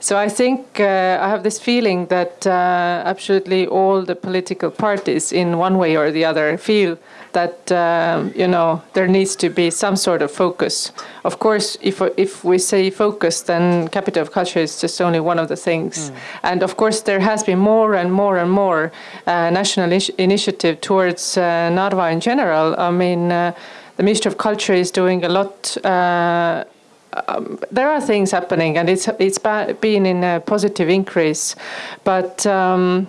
So I think uh, I have this feeling that uh, absolutely all the political parties, in one way or the other, feel that um, you know there needs to be some sort of focus. Of course, if if we say focus, then capital of culture is just only one of the things. Mm. And of course, there has been more and more and more uh, national initiative towards uh, Narva in general. I mean, uh, the Ministry of Culture is doing a lot uh, um, there are things happening, and it's it's been in a positive increase, but. Um,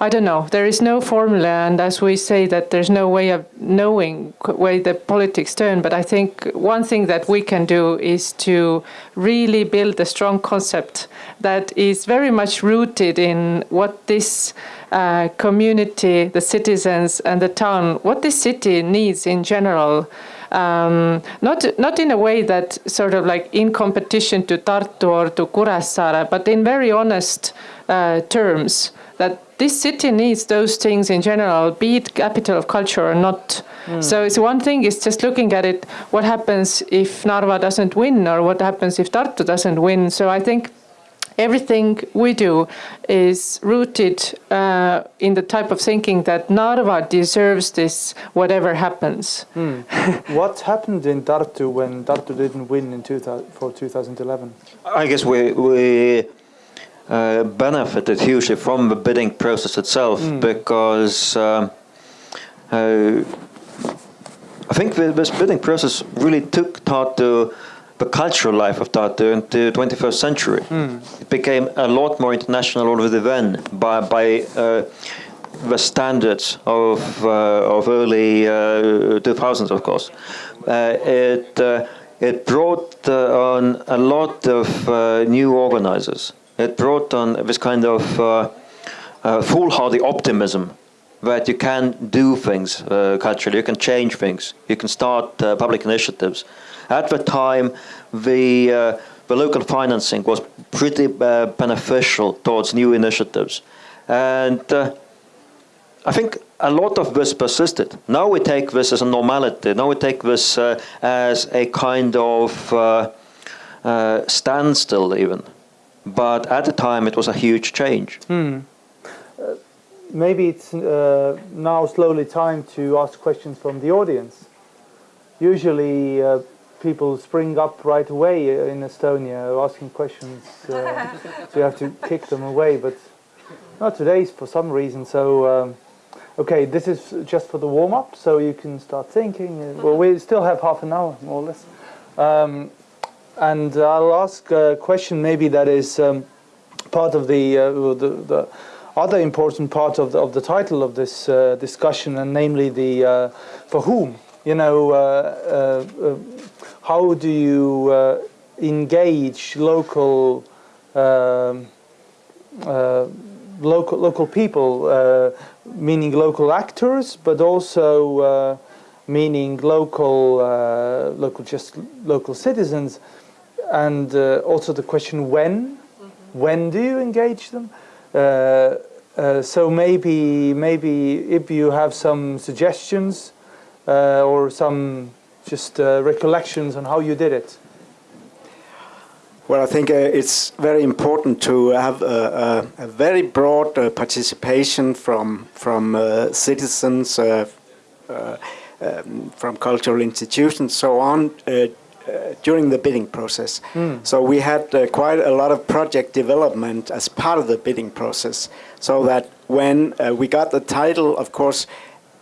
I don't know. There is no formula, and as we say that there's no way of knowing where the politics turn. But I think one thing that we can do is to really build a strong concept that is very much rooted in what this uh, community, the citizens, and the town, what this city needs in general um, not not in a way that sort of like in competition to Tartu or to Kuressaare, but in very honest uh, terms that this city needs those things in general, be it capital of culture or not. Mm. So it's one thing is just looking at it, what happens if Narva doesn't win or what happens if Tartu doesn't win. So I think everything we do is rooted uh, in the type of thinking that Narva deserves this, whatever happens. Hmm. what happened in Tartu when Tartu didn't win in 2000, for 2011? I guess we, we uh, benefited hugely from the bidding process itself mm. because um, uh, I think this bidding process really took Tartu the cultural life of Tartu into the 21st century. Mm. It became a lot more international already then by, by uh, the standards of, uh, of early uh, 2000s, of course. Uh, it, uh, it brought uh, on a lot of new organizers. It brought on this kind of foolhardy optimism that you can do things uh, culturally, you can change things, you can start uh, public initiatives. At the time, the, uh, the local financing was pretty uh, beneficial towards new initiatives. And uh, I think a lot of this persisted. Now we take this as a normality. Now we take this uh, as a kind of uh, standstill, even. But at the time, it was a huge change. Hmm. Maybe it's uh, now slowly time to ask questions from the audience. Usually, uh, people spring up right away in Estonia asking questions, so you have to kick them away. But not today, for some reason. So. Um, Okay, this is just for the warm-up, so you can start thinking. Well, we still have half an hour, more or less. Um, and I'll ask a question maybe that is um, part of the, uh, the, the, other important part of the, of the title of this uh, discussion, and namely the uh, for whom. You know, uh, uh, uh, how do you engage local um, local local people, uh, meaning local actors, but also uh, meaning local uh, local just local citizens, and uh, also the question when, mm -hmm. when do you engage them? Uh, uh, so maybe maybe if you have some suggestions or some just recollections on how you did it. Well, I think uh, it's very important to have a, a, a very broad uh, participation from from uh, citizens, uh, uh, um, from cultural institutions, so on, uh, during the bidding process. Mm. So we had quite a lot of project development as part of the bidding process, so that when we got the title, of course,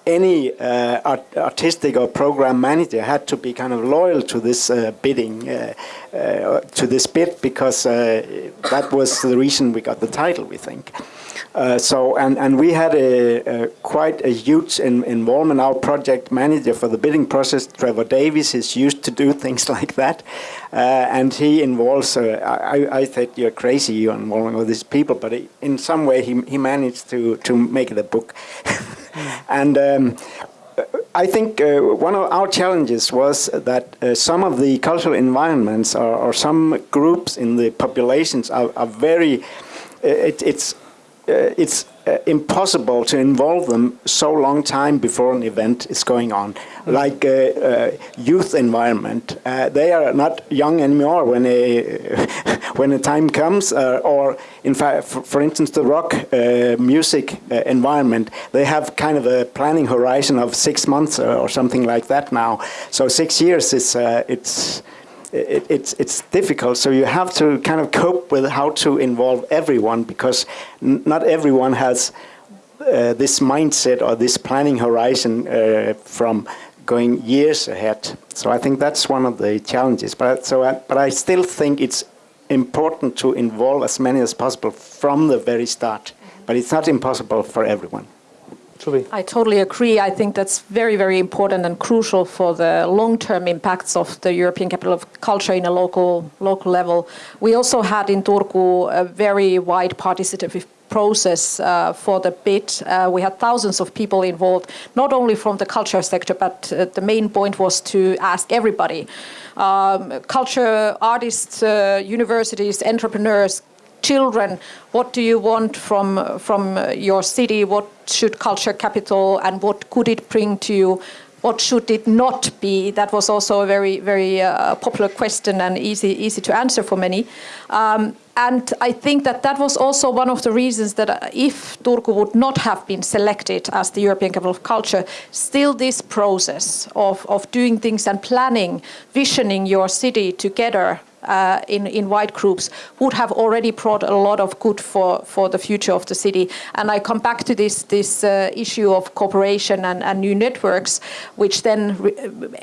any uh, art artistic or program manager had to be kind of loyal to this uh, bidding, uh, uh to this bid, because uh, that was the reason we got the title, we think. Uh, so, and, and we had a, a quite a huge in, involvement. Our project manager for the bidding process, Trevor Davies, is used to do things like that. and he involves, I, I thought you're crazy, you're involving all these people, but in some way he, he managed to, to make a book. And um, I think uh, one of our challenges was that uh, some of the cultural environments or, or, some groups in the populations are, are very, uh, it, it's, uh, it's uh, impossible to involve them so long time before an event is going on. Like uh, uh, youth environment, uh, they are not young anymore when a when the time comes. Uh, or in fact, for, instance, the rock uh, music environment, they have kind of a planning horizon of six months or something like that now. So six years is it's it, it's it's difficult. So you have to kind of cope with how to involve everyone because not everyone has uh, this mindset or this planning horizon uh, from going years ahead. So I think that's one of the challenges. But so I, but I still think it's important to involve as many as possible from the very start. But it's not impossible for everyone. I totally agree. I think that's very, very important and crucial for the long-term impacts of the European Capital of Culture in a local local level. We also had in Turku a very wide participative process uh, for the bid. Uh, we had thousands of people involved, not only from the culture sector, but uh, the main point was to ask everybody. Um, culture artists, uh, universities, entrepreneurs, children, what do you want from, from your city? What should culture capital and what could it bring to you? What should it not be? That was also a very, very uh, popular question and easy, easy to answer for many. Um, and I think that that was also one of the reasons that uh, if Turku would not have been selected as the European Capital of Culture, still this process of, of doing things and planning, visioning your city together uh, in, in wide groups would have already brought a lot of good for, for the future of the city. And I come back to this, this uh, issue of cooperation and, and new networks, which then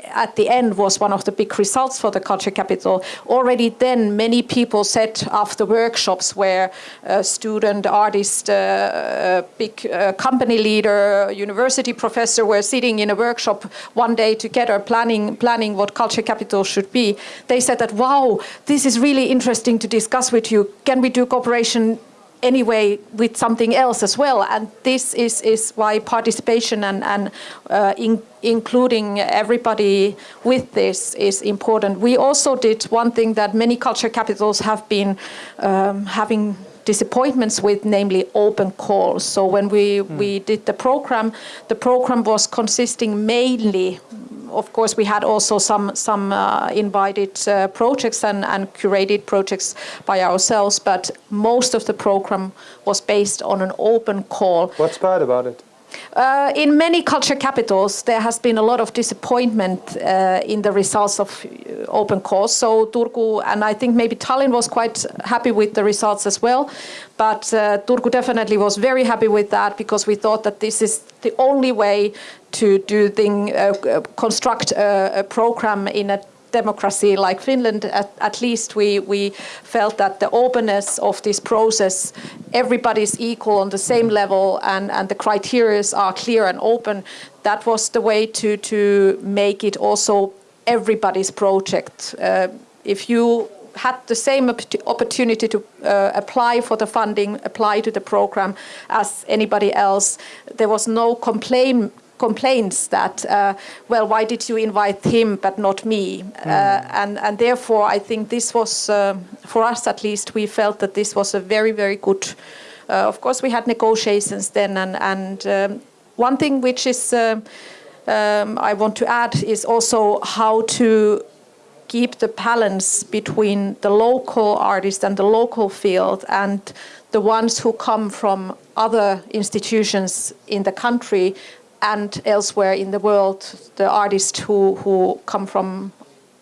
at the end was one of the big results for the culture capital. Already then many people said after workshops where a student, artist, uh, big uh, company leader, university professor were sitting in a workshop one day together planning, planning what culture capital should be, they said that, wow, this is really interesting to discuss with you. Can we do cooperation anyway with something else as well. And this is, is why participation and, and uh, in, including everybody with this is important. We also did one thing that many culture capitals have been um, having disappointments with, namely open calls. So when we, mm. we did the program, the program was consisting mainly of course, we had also some some uh, invited uh, projects and, and curated projects by ourselves, but most of the program was based on an open call. What's bad about it? Uh, in many culture capitals, there has been a lot of disappointment uh, in the results of uh, open calls. So Turku and I think maybe Tallinn was quite happy with the results as well. But uh, Turku definitely was very happy with that because we thought that this is the only way to do thing, uh, uh, construct a, a program in a democracy like Finland, at, at, least we, we felt that the openness of this process, everybody's equal on the same level and, and the criteria are clear and open. That was the way to, to make it also everybody's project. Uh, if you had the same opportunity to uh, apply for the funding, apply to the program as anybody else. There was no complaint complaints that, uh, well, why did you invite him but not me? Mm. And, and therefore, I think this was, uh, for us at least, we felt that this was a very, very good. Uh, of course, we had negotiations then, and, and um, one thing which is um, I want to add is also how to keep the balance between the local artist and the local field and the ones who come from other institutions in the country and elsewhere in the world, the artists who, who come from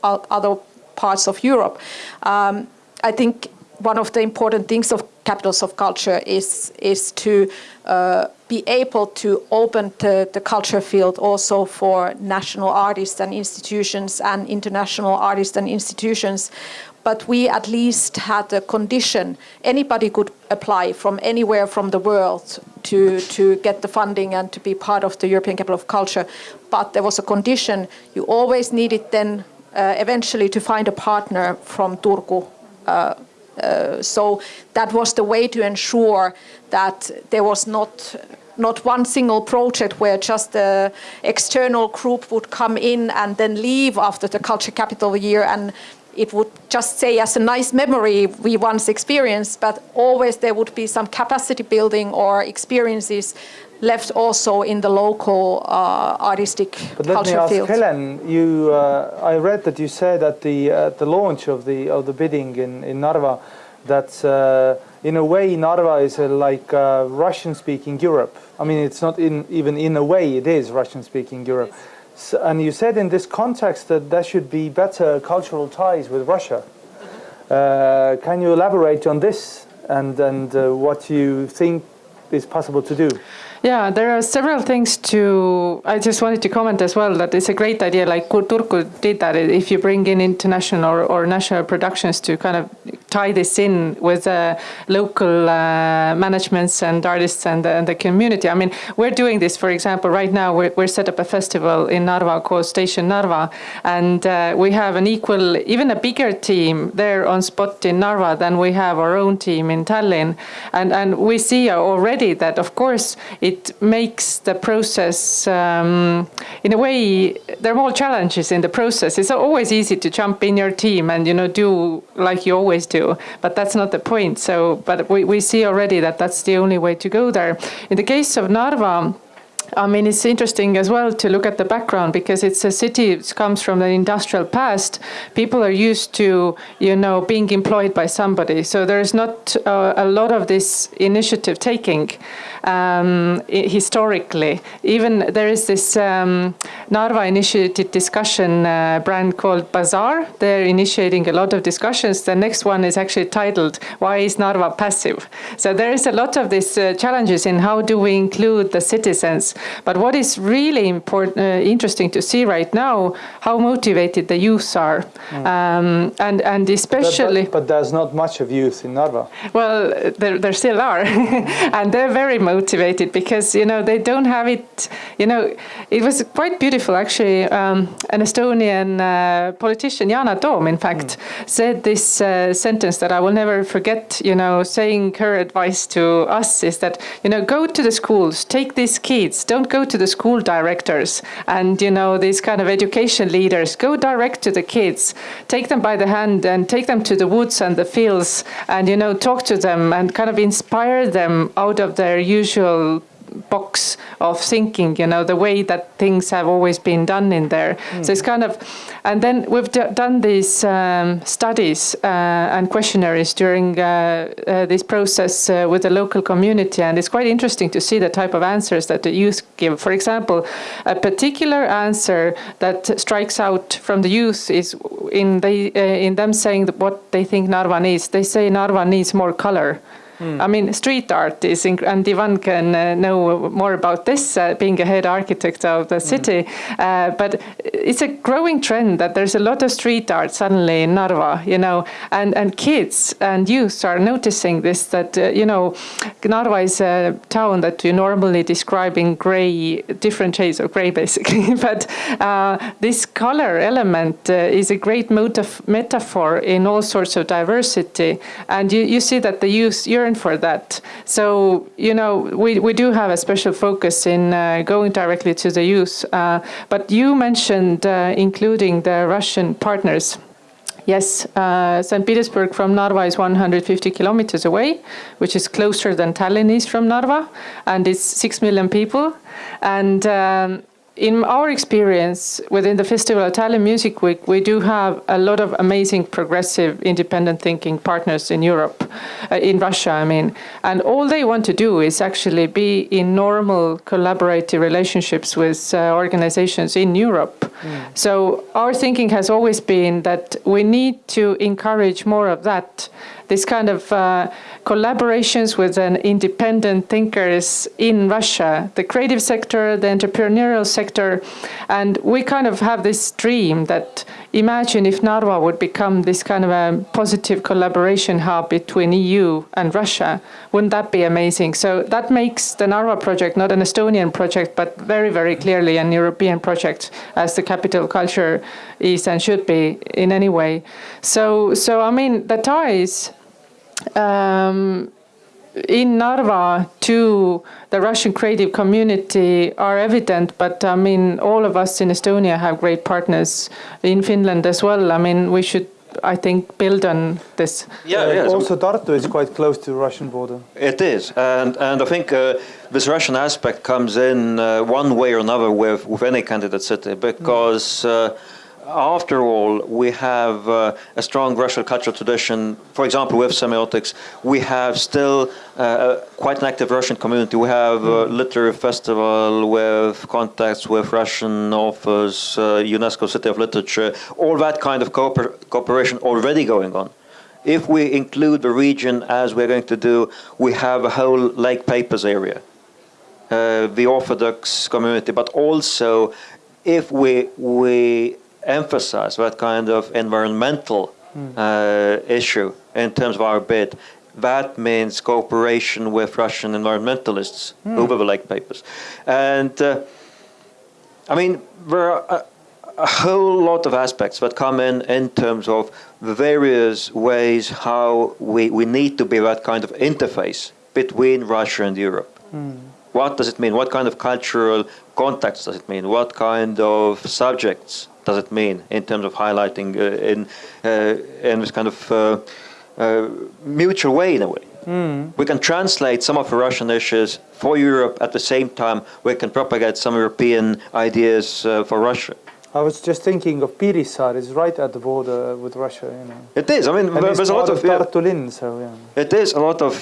other parts of Europe. Um, I think one of the important things of capitals of culture is, is to uh, be able to open the, the culture field also for national artists and institutions and international artists and institutions but we at least had a condition. Anybody could apply from anywhere from the world to, to get the funding and to be part of the European Capital of Culture. But there was a condition. You always needed then uh, eventually to find a partner from Turku. Uh, uh, so that was the way to ensure that there was not not one single project where just the external group would come in and then leave after the culture capital year and it would just say as a nice memory we once experienced, but always there would be some capacity building or experiences left also in the local uh, artistic but let me ask field. Helen, you, uh, I read that you said at the uh, the launch of the of the bidding in in Narva that uh, in a way Narva is like uh, Russian-speaking Europe. I mean, it's not in even in a way it is Russian-speaking Europe. Yes. So, and you said in this context that there should be better cultural ties with Russia. Uh, can you elaborate on this and, and uh, what you think is possible to do? Yeah, there are several things to. I just wanted to comment as well that it's a great idea. Like Turku did that. If you bring in international or, or national productions to kind of tie this in with uh, local uh, managements and artists and, and, the community. I mean, we're doing this, for example, right now. We're, we're set up a festival in Narva called Station Narva, and uh, we have an equal, even a bigger team there on spot in Narva than we have our own team in Tallinn, and and we see already that, of course it makes the process, um, in a way, there are more challenges in the process. It's always easy to jump in your team and you know do like you always do, but that's not the point. So, but we, we see already that that's the only way to go there. In the case of Narva, I mean, it's interesting as well to look at the background because it's a city that comes from an industrial past. People are used to, you know, being employed by somebody. So there's not uh, a lot of this initiative taking um, historically. Even there is this um, Narva initiated discussion uh, brand called Bazaar. They're initiating a lot of discussions. The next one is actually titled, Why is Narva Passive? So there is a lot of these uh, challenges in how do we include the citizens But what is really important, uh, interesting to see right now, how motivated the youths are, um, and and especially. but, but there's not much of youth in Narva. Well, there, there still are, and they're very motivated because you know they don't have it. You know, it was quite beautiful actually. Um, an Estonian uh, politician, Yana Toom, in fact, said this uh, sentence that I will never forget. You know, saying her advice to us is that you know go to the schools, take these kids, don't go to the school directors and you know these kind of education leaders. Go direct to the kids, take them by the hand and take them to the woods and the fields, and you know talk to them and kind of inspire them out of their usual box of thinking, you know, the way that things have always been done in there. So it's kind of, and then we've done these um, studies uh, and questionnaires during uh, uh, this process uh, with the local community, and it's quite interesting to see the type of answers that the youth give. For example, a particular answer that strikes out from the youth is in uh, in them saying what they think Narva needs. They say Narva needs more color. I mean, street art is, and Ivan can uh, know more about this, uh, being a head architect of the city. Uh, but it's a growing trend that there's a lot of street art suddenly in Narva, you know, and, and kids and youth are noticing this that, uh, you know, Narva is a town that you normally describe in gray, different shades of gray basically. but uh, this color element uh, is a great motif- metaphor in all sorts of diversity. And you, you see that the youth yearn for that. So, you know, we, we do have a special focus in uh, going directly to the youth. Uh, but you mentioned uh, including the Russian partners. Yes, uh, St. Petersburg from Narva is 150 kilometers away, which is closer than Tallinn is from Narva, and it's 6 million people. And um, in our experience within the Festival of Tallinn Music Week, we do have a lot of amazing progressive independent thinking partners in Europe, uh, in Russia, I mean. And all they want to do is actually be in normal collaborative relationships with uh, organizations in Europe. So our thinking has always been that we need to encourage more of that this kind of uh, collaborations with an independent thinkers in Russia, the creative sector, the entrepreneurial sector, and we kind of have this dream that imagine if Narva would become this kind of a positive collaboration hub between EU and Russia. Wouldn't that be amazing? So that makes the Narva project not an Estonian project, but very, very clearly an European project, as the capital culture is and should be in any way. So, so I mean, the ties um, in Narva to the Russian creative community are evident, but I mean, all of us in Estonia have great partners in Finland as well. I mean, we should, I think, build on this. Yeah, Uh, yeah. also, Tartu is quite close to the Russian border. It is, and and I think uh, this Russian aspect comes in uh, one way or another with with any candidate city because. Uh, after all, we have uh, a strong Russian cultural tradition. For example, with semiotics, we have still uh, quite an active Russian community. We have a literary festival with contacts with Russian authors, uh, UNESCO City of Literature, all that kind of cooper- cooperation already going on. If we include the region as we're going to do, we have a whole Lake Peipus area, uh, the Orthodox community, but also if we we emphasize that kind of environmental uh, issue in terms of our bid, that means cooperation with Russian environmentalists over the Lake Peipus, and. Uh, I mean, there are a, a whole lot of aspects that come in in terms of the various ways how we, we need to be that kind of interface between Russia and Europe. What does it mean? What kind of cultural contacts does it mean? What kind of subjects does it mean in terms of highlighting uh, in uh, in this kind of uh, uh, mutual way in a way? We can translate some of the Russian issues for Europe at the same time we can propagate some European ideas uh, for Russia. I was just thinking of Piirissaar, it's right at the border with Russia, you know. It is. I mean, And there's a lot of. of yeah, so yeah. it is a lot of.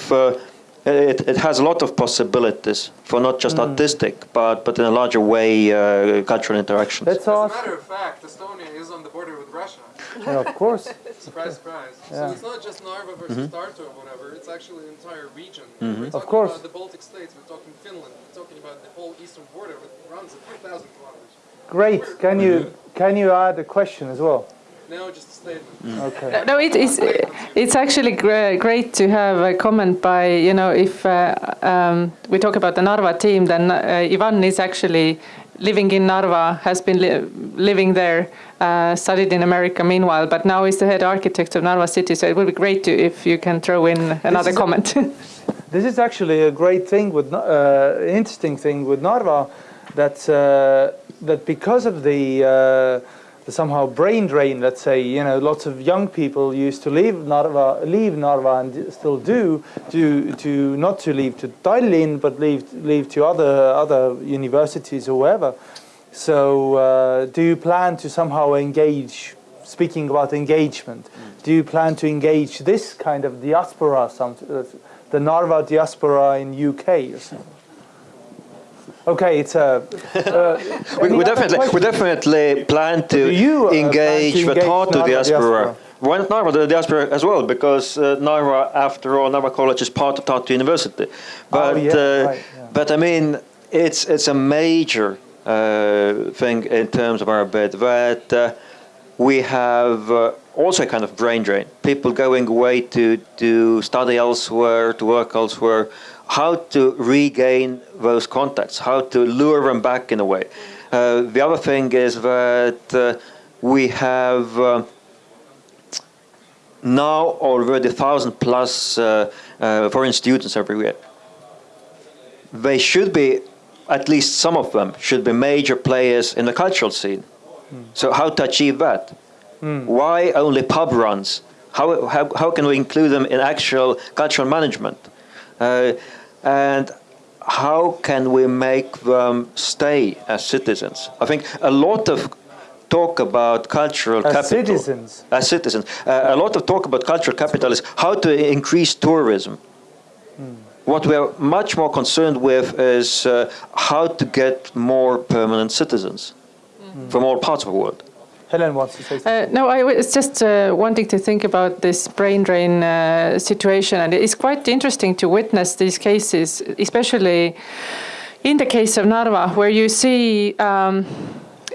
It, it has a lot of possibilities for not just hmm. artistic, but but in a larger way, uh, cultural interactions. Let's As a matter of fact, Estonia is on the border with Russia. Yeah, of course. Surprise, surprise. Yeah. So it's not just Narva versus mm-hmm. Tartu or whatever, it's actually an entire region. Mm-hmm. We're Of course. about the Baltic states, we're talking Finland, we're talking about the whole eastern border, which runs a few thousand kilometers. Great. Can you can you add a question as well? No, just a statement. Okay. No, it is. It's actually gra- great to have a comment by you know if uh, um, we talk about the Narva team, then uh, Ivan is actually living in Narva, has been li- living there, uh, studied in America meanwhile, but now is the head architect of Narva City. So it would be great to if you can throw in another is a- comment. This is actually a great thing with uh, interesting thing with Narva, that uh, that because of the, uh, the somehow brain drain, let's say, you know, lots of young people used to leave Narva, leave Narva, and still do, to to not to leave to Tallinn, but leave leave to other other universities or wherever. So, uh, do you plan to somehow engage? Speaking about engagement, do you plan to engage this kind of diaspora, some, uh, the Narva diaspora in UK or something? Okay, it's a. Uh, We, we other definitely, we definitely plan to you, uh, plan engage to the engage Tartu Narva diaspora. diaspora? Why not Narva the diaspora as well? Because uh, Narva, after all, Narva College is part of Tartu University. But, Oh, yeah, uh, right, yeah. but I mean, it's it's a major uh, thing in terms of our bid that uh, we have uh, also a kind of brain drain. People going away to to study elsewhere, to work elsewhere. How to regain those contacts? How to lure them back in a way? Uh, the other thing is that uh, we have. Uh, now already 1,000 plus uh, uh, foreign students every year. They should be, at least some of them, should be major players in the cultural scene. So how to achieve that? Why only pub runs? How, how, how can we include them in actual cultural management? Uh, and how can we make them stay as citizens? I think a lot of talk about cultural As capital citizens. as citizens. Uh, a lot of talk about cultural capital is how to increase tourism. What we are much more concerned with is uh, how to get more permanent citizens from all parts of the world. Helen wants to say something. Uh, no, I was just uh, wanting to think about this brain drain uh, situation, and it's quite interesting to witness these cases, especially in the case of Narva, where you see. Um,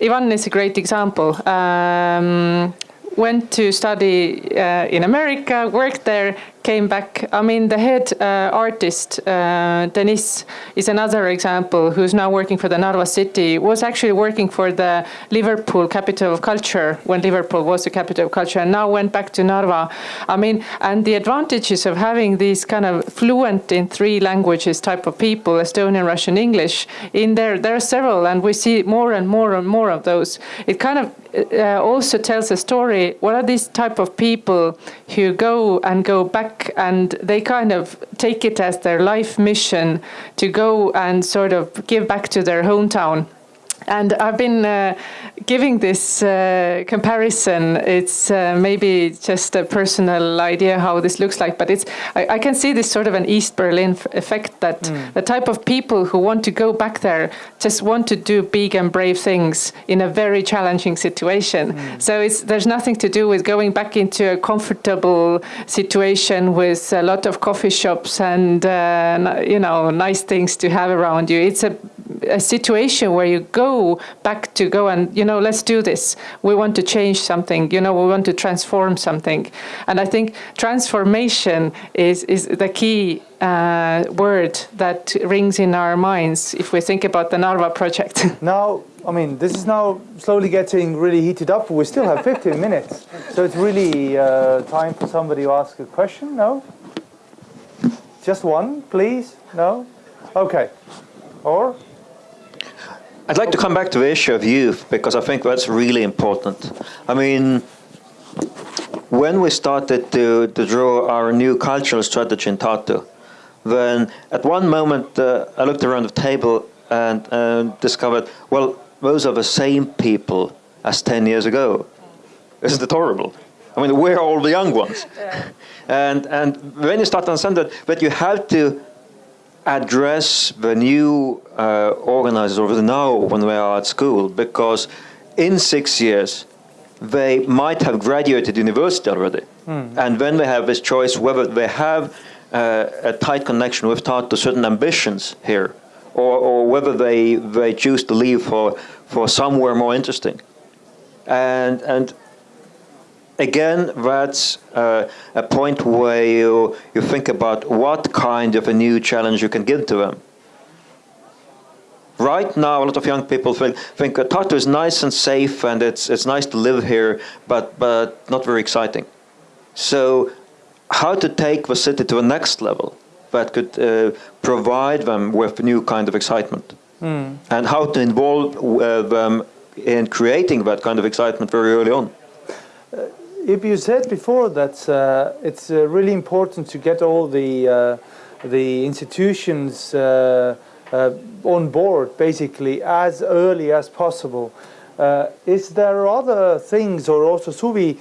Ivan is a great example. Um, went to study uh, in America, worked there, came back. I mean, the head uh, artist, uh, Denis, is another example who's now working for the Narva city, was actually working for the Liverpool capital of culture when Liverpool was the capital of culture, and now went back to Narva. I mean, and the advantages of having these kind of fluent in three languages type of people, Estonian, Russian, English, in there, there are several, and we see more and more and more of those. It kind of uh, also tells a story. What are these type of people who go and go back and they kind of take it as their life mission to go and sort of give back to their hometown? And I've been uh, giving this uh, comparison. It's uh, maybe just a personal idea how this looks like, but it's I, I can see this sort of an East Berlin f- effect that the type of people who want to go back there just want to do big and brave things in a very challenging situation. So it's there's nothing to do with going back into a comfortable situation with a lot of coffee shops and uh, you know nice things to have around you. It's a a situation where you go back to go and you know let's do this we want to change something you know we want to transform something and i think transformation is is the key uh, word that rings in our minds if we think about the narva project Now, I mean, this is now slowly getting really heated up. We still have 15 minutes. So it's really uh, time for somebody to ask a question. No? Just one, please? No? Okay. Or? I'd like to come back to the issue of youth because I think that's really important. I mean, when we started to, to draw our new cultural strategy in Tartu, then at one moment uh, I looked around the table and, and discovered, well, those are the same people as 10 years ago. Isn't it horrible? I mean, we're all the young ones. And, and when you start to understand that, that you have to address the new uh, organizers over now when they are at school because in six years they might have graduated university already. Mm. And then they have this choice whether they have uh, a tight connection with Tartu certain ambitions here, or, or whether they, they choose to leave for, for somewhere more interesting. And, and again, that's uh, a point where you, you think about what kind of a new challenge you can give to them. Right now, a lot of young people think, think uh, Tartu is nice and safe and it's, it's nice to live here, but, but not very exciting. So how to take the city to the next level that could uh, provide them with a new kind of excitement mm. and how to involve uh, them in creating that kind of excitement very early on. Uh, if you said before that uh, it's uh, really important to get all the uh, the institutions uh, on board basically as early as possible. is there other things or also Suvi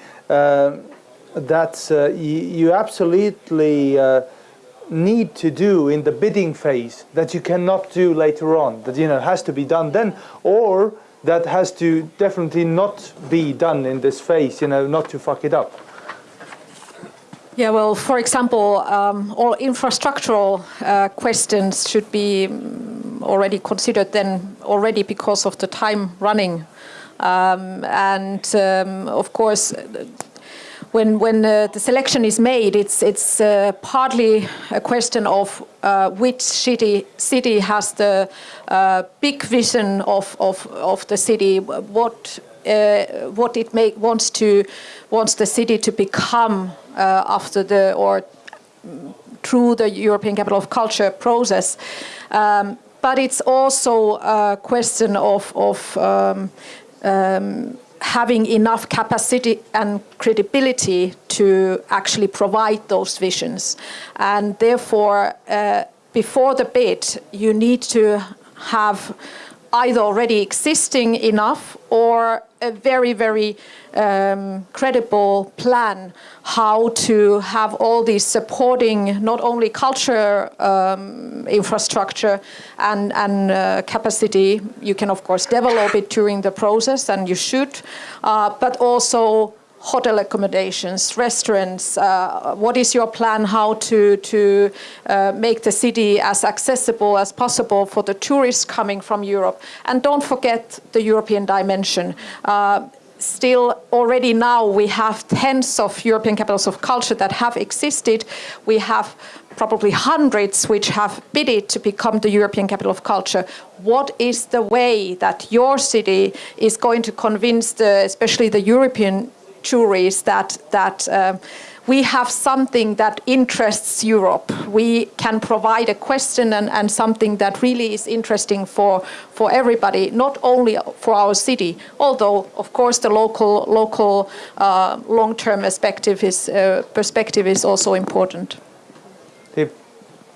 that uh, you, absolutely uh, need to do in the bidding phase that you cannot do later on that you know has to be done then or that has to definitely not be done in this phase you know not to fuck it up yeah, well, for example, um, all infrastructural uh, questions should be mm, already considered then already because of the time running. Um, and um, of course, when when uh, the selection is made, it's it's uh, partly a question of uh, which city city has the uh, big vision of of of the city, what uh, what it make, wants to wants the city to become uh, after the or through the European Capital of Culture process. Um, but it's also a question of of um, um, having enough capacity and credibility to actually provide those visions. And therefore, uh, before the bid, you need to have either already existing enough or a very, very um, credible plan how to have all these supporting not only culture um, infrastructure and, and uh, capacity. You can, of course, develop it during the process, and you should, uh, but also hotel accommodations, restaurants. Uh, what is your plan how to, to uh, make the city as accessible as possible for the tourists coming from Europe? And don't forget the European dimension. Uh, still already now we have tens of European capitals of culture that have existed. We have probably hundreds which have bidded to become the European capital of culture. What is the way that your city is going to convince the, especially the European juries that that um, we have something that interests Europe. We can provide a question and, and something that really is interesting for for everybody, not only for our city. Although, of course, the local local uh, long-term perspective is uh, perspective is also important.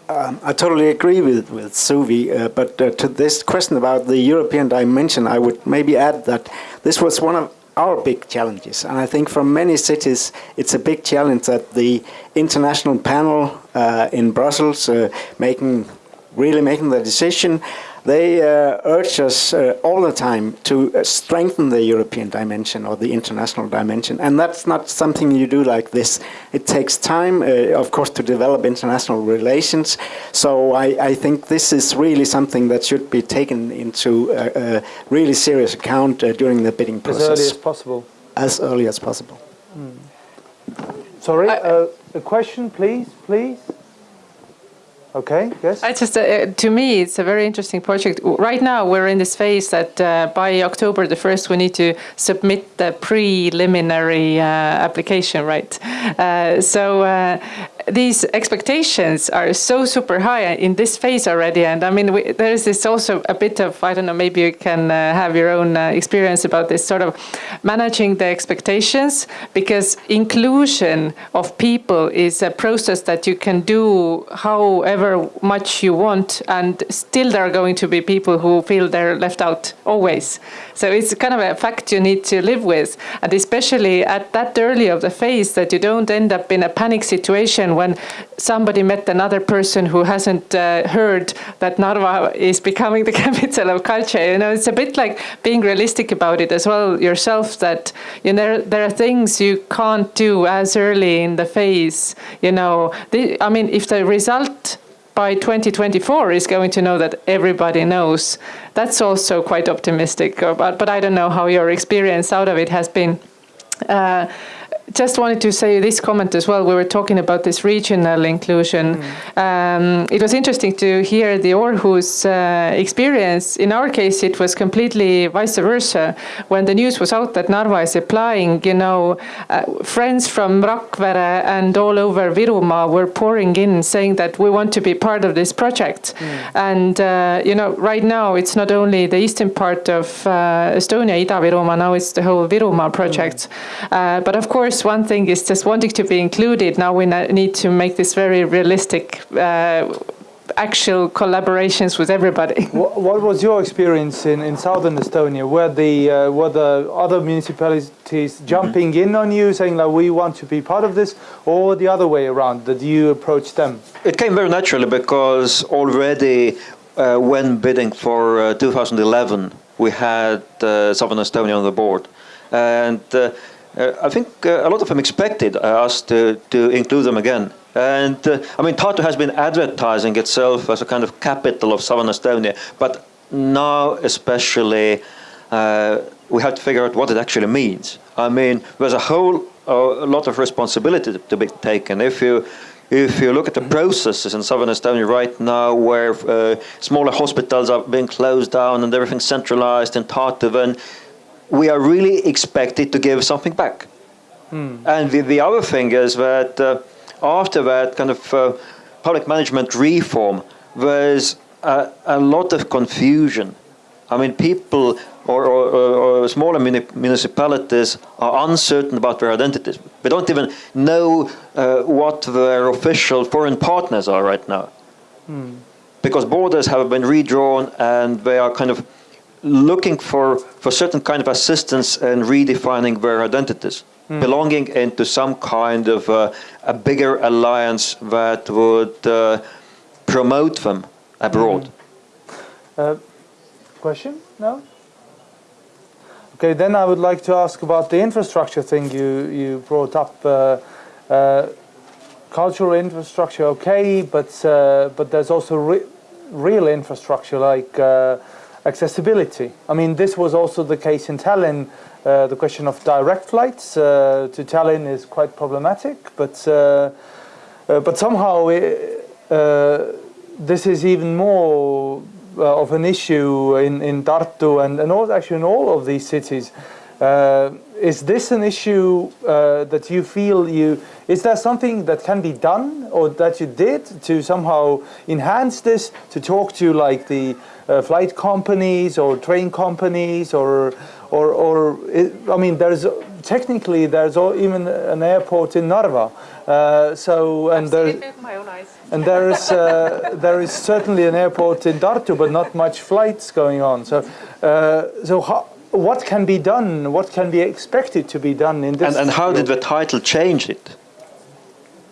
Um, I totally agree with with Suvi, uh, but uh, to this question about the European dimension, I would maybe add that this was one of our big challenges. And I think for many cities, it's a big challenge that the international panel uh, in Brussels uh, making really making the decision they uh, urge us uh, all the time to uh, strengthen the European dimension or the international dimension. And that's not something you do like this. It takes time, uh, of course, to develop international relations. So I, I, think this is really something that should be taken into a, a really serious account uh, during the bidding process. As early as possible. As early as possible. Mm. Sorry, uh, a question, please, please. Okay, yes. I just, uh, to me, it's a very interesting project. Right now, we're in this phase that uh, by October the 1st, we need to submit the preliminary uh, application, right? Uh, so uh, these expectations are so super high in this phase already. And I mean, we, there is this also a bit of, I don't know, maybe you can uh, have your own uh, experience about this sort of managing the expectations because inclusion of people is a process that you can do however much you want. And still there are going to be people who feel they're left out always. So it's kind of a fact you need to live with. And especially at that early of the phase that you don't end up in a panic situation when somebody met another person who hasn't uh, heard that Narva is becoming the capital of culture. You know, it's a bit like being realistic about it as well yourself. That you know there are things you can't do as early in the phase. You know, the, I mean, if the result by 2024 is going to know that everybody knows. That's also quite optimistic, but, but I don't know how your experience out of it has been. Uh, just wanted to say this comment as well. We were talking about this regional inclusion. Mm. Um, it was interesting to hear the Aarhus uh, experience. In our case, it was completely vice versa. When the news was out that Narva is applying, you know, uh, friends from Rakvere and all over Virumaa were pouring in saying that we want to be part of this project. Mm. And, uh, you know, right now it's not only the eastern part of uh, Estonia, Ida-Virumaa, now it's the whole Virumaa project. Mm. but of course, course, one thing is just wanting to be included. Now we need to make this very realistic. Uh, actual collaborations with everybody. What, what, was your experience in, in southern Estonia? Were the uh, were the other municipalities jumping mm -hmm. in on you, saying that we want to be part of this, or the other way around? Did you approach them? It came very naturally because already uh, when bidding for uh, 2011, we had uh, southern Estonia on the board, and uh, I think uh, a lot of them expected uh, us to, to include them again. And I mean, Tartu has been advertising itself as a kind of capital of southern Estonia, but now especially we have to figure out what it actually means. I mean, there's a whole a lot of responsibility to be taken. If you if you look at the processes in southern Estonia right now, where uh, smaller hospitals are being closed down and everything's centralized in Tartu, then we are really expected to give something back. Hmm. And the, the, other thing is that uh, after that kind of uh, public management reform, there's a, a, lot of confusion. I mean, people or, or, or smaller municipalities are uncertain about their identities. They don't even know uh, what their official foreign partners are right now. Hmm. Because borders have been redrawn and they are kind of looking for, for certain kind of assistance and redefining their identities, mm. belonging into some kind of uh, a bigger alliance that would uh, promote them abroad. Mm. Uh, question? No? Okay, then I would like to ask about the infrastructure thing you, you brought up. Uh, uh, cultural infrastructure, okay, but, uh, but there's also re real infrastructure like accessibility. I mean, this was also the case in Tallinn. Uh, the question of direct flights uh, to Tallinn is quite problematic, but uh, uh but somehow it, uh, this is even more uh, of an issue in in Tartu and and also actually in all of these cities. Is this an issue that you feel you? Is there something that can be done or that you did to somehow enhance this? To talk to like the uh, flight companies or train companies or or or it, I mean there's technically there's even an airport in Narva uh, so and there and there is uh, there is certainly an airport in Tartu but not much flights going on so uh, so how, what can be done what can be expected to be done in this and, and how did the title change it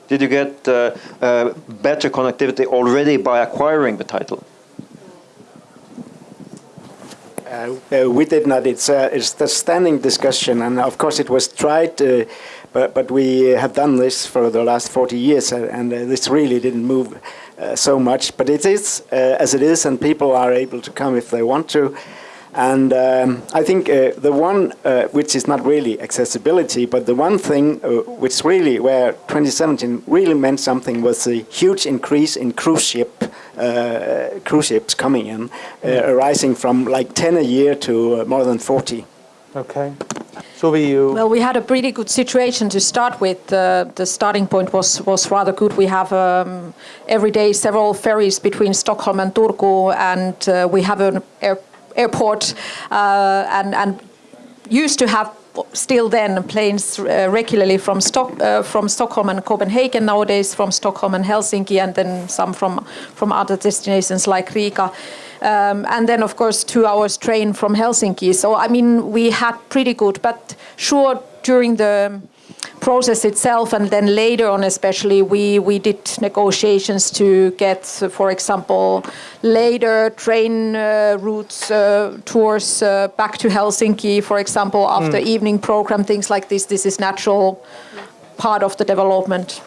did you get uh, uh, better connectivity already by acquiring the title uh, uh, we did not. It's, uh, it's the standing discussion, and of course it was tried, uh, but, but we have done this for the last 40 years, uh, and uh, this really didn't move so much. But it is as it is, and people are able to come if they want to. And um, I think uh, the one uh, which is not really accessibility, but the one thing uh, which really, where 2017 really meant something was the huge increase in cruise ship uh, cruise ships coming in, uh, arising from like 10 a year to uh, more than 40. Okay. So you. Well, we had a pretty good situation to start with. the starting point was was rather good. We have um, every day several ferries between Stockholm and Turku, and we have an air airport uh, and, and used to have still then planes uh, regularly from, Stock, uh, from Stockholm and Copenhagen nowadays from Stockholm and Helsinki and then some from, from other destinations like Riga. Um, and then of course two hours train from Helsinki. So I mean we had pretty good, but sure during the process itself, and then later on, especially, we we did negotiations to get, for example, later train uh, routes uh, tours uh, back to Helsinki, for example, after evening program, things like this. This is natural part of the development.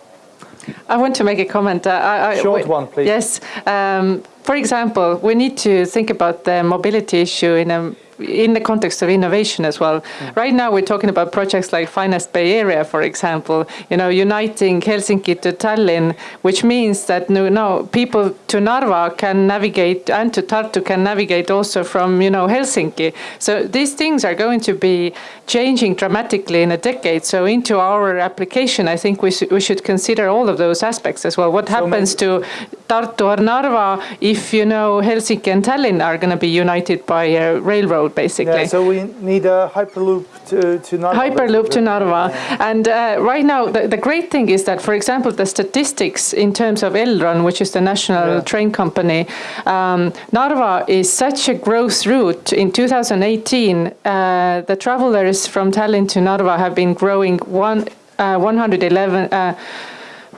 I want to make a comment. Uh, I, I, Short one, please. Yes. Um, for example, we need to think about the mobility issue in a in the context of innovation as well. Mm. Right now, we're talking about projects like Finest Bay Area, for example. You know, uniting Helsinki to Tallinn, which means that no, no people to Narva can navigate and to Tartu can navigate also from you know Helsinki. So these things are going to be changing dramatically in a decade. So into our application, I think we should we should consider all of those aspects as well. What happens to Tartu or Narva if you know Helsinki and Tallinn are going to be united by a railroad, basically? Yeah, so we need a hyperloop to, to Narva. Hyperloop to Narva. And uh, right now, the, the great thing is that, for example, the statistics in terms of Elron, which is the national Yeah. train company, um, Narva is such a growth route. In 2018, uh, the travelers from Tallinn to Narva have been growing one, uh, 111.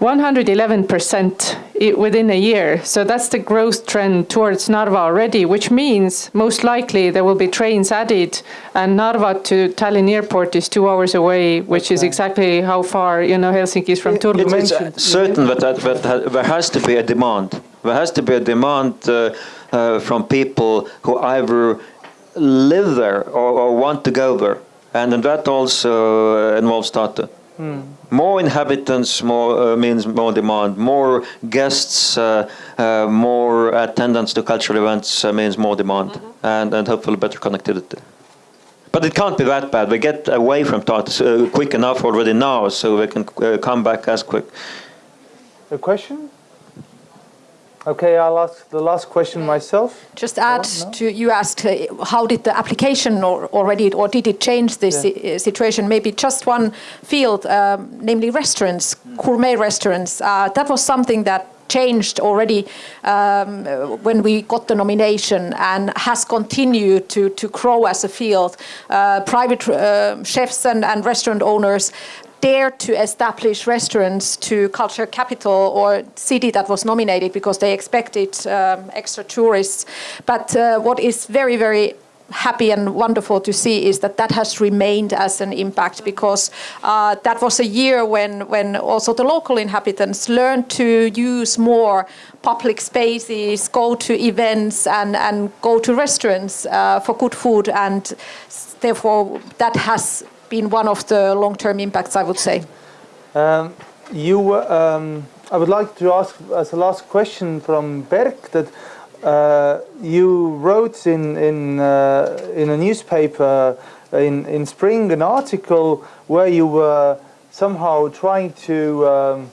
Uh, 111% within a year. So that's the growth trend towards Narva already, which means most likely there will be trains added and Narva to Tallinn airport is two hours away, which is exactly how far, you know, Helsinki is from It- Turku. it It's uh, mentioned- certain that, that, that there has to be a demand. There has to be a demand uh, uh, from people who either live there or, or want to go there. And then that also involves involves Tartu. More inhabitants more uh, means more demand. More guests, uh, uh, more attendance to cultural events uh, means more demand, and, and hopefully better connectivity. But it can't be that bad. We get away from Tartu uh, quick enough already now, so we can uh, come back as quick. A question? Okay, I'll ask the last question myself. Just add to you asked uh, how did the application or already or did it change this Yeah. si- situation? Maybe just one field, um, namely restaurants, gourmet restaurants. Uh, that was something that changed already um, when we got the nomination and has continued to, to grow as a field. Uh, private uh, chefs and, and restaurant owners dare to establish restaurants to culture capital or city that was nominated because they expected um, extra tourists. But uh, what is very, very happy and wonderful to see is that that has remained as an impact because uh, that was a year when, when also the local inhabitants learned to use more public spaces, go to events and, and go to restaurants uh, for good food and therefore that has been one of the long-term impacts, I would say. Um, you, um, I would like to ask as a last question from Berk that uh, you wrote in in uh, in a newspaper in in spring an article where you were somehow trying to um,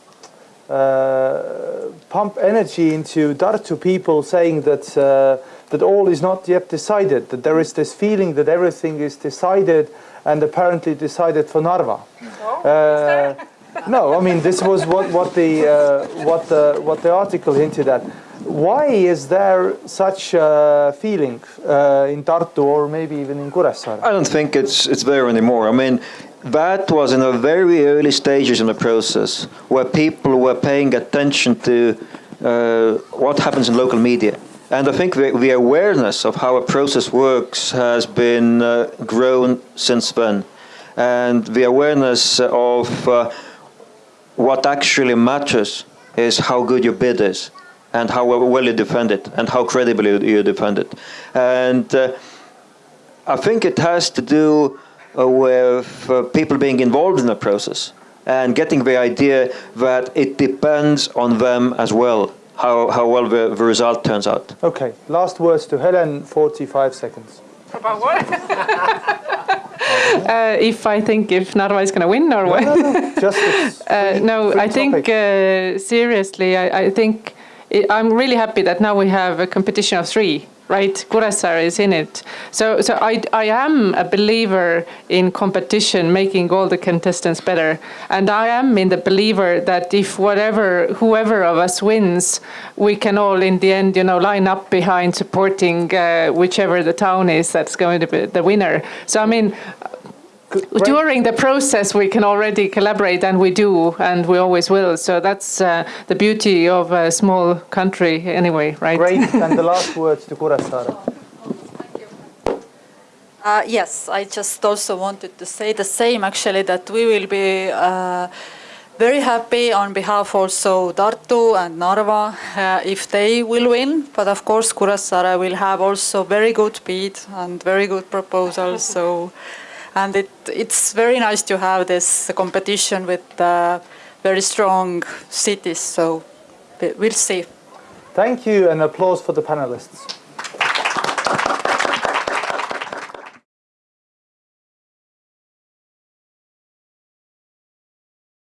uh, pump energy into Tartu people, saying that uh, that all is not yet decided. That there is this feeling that everything is decided and apparently decided for Narva. Uh, no, I mean this was what what the uh, what the what the article hinted at. Why is there such a feeling uh, in Tartu or maybe even in Kuressaare? I don't think it's it's there anymore. I mean, that was in the very early stages in the process where people were paying attention to uh, what happens in local media. And I think the, the awareness of how a process works has been uh, grown since then. And the awareness of uh, what actually matters is how good your bid is and how well you defend it and how credibly you- defend it. And uh, I think it has to do with uh, people being involved in the process and getting the idea that it depends on them as well, how, how well the, the result turns out. Okay, last words to Helen. Forty-five seconds. About what? Uh, if I think if Narva is going to win or what? No, no, no, just it's Uh, no, I think uh, seriously, I, I think i I'm really happy that now we have a competition of three, right? Kuressaare is in it. So, so I, I am a believer in competition, making all the contestants better. And I am in the believer that if whatever, whoever of us wins, we can all in the end, you know, line up behind supporting uh, whichever the town is that's going to be the winner. So, I mean, great. during the process we can already collaborate and we do and we always will so that's uh, the beauty of a small country anyway right Great. and the last words to Kuressaare. Uh, yes, I just also wanted to say the same actually that we will be uh, very happy on behalf also Tartu and Narva uh, if they will win. But of course Kuressaare will have also very good bid and very good proposals. So, and it, it's very nice to have this competition with uh, very strong cities. So we- we'll see. Thank you and applause for the panelists.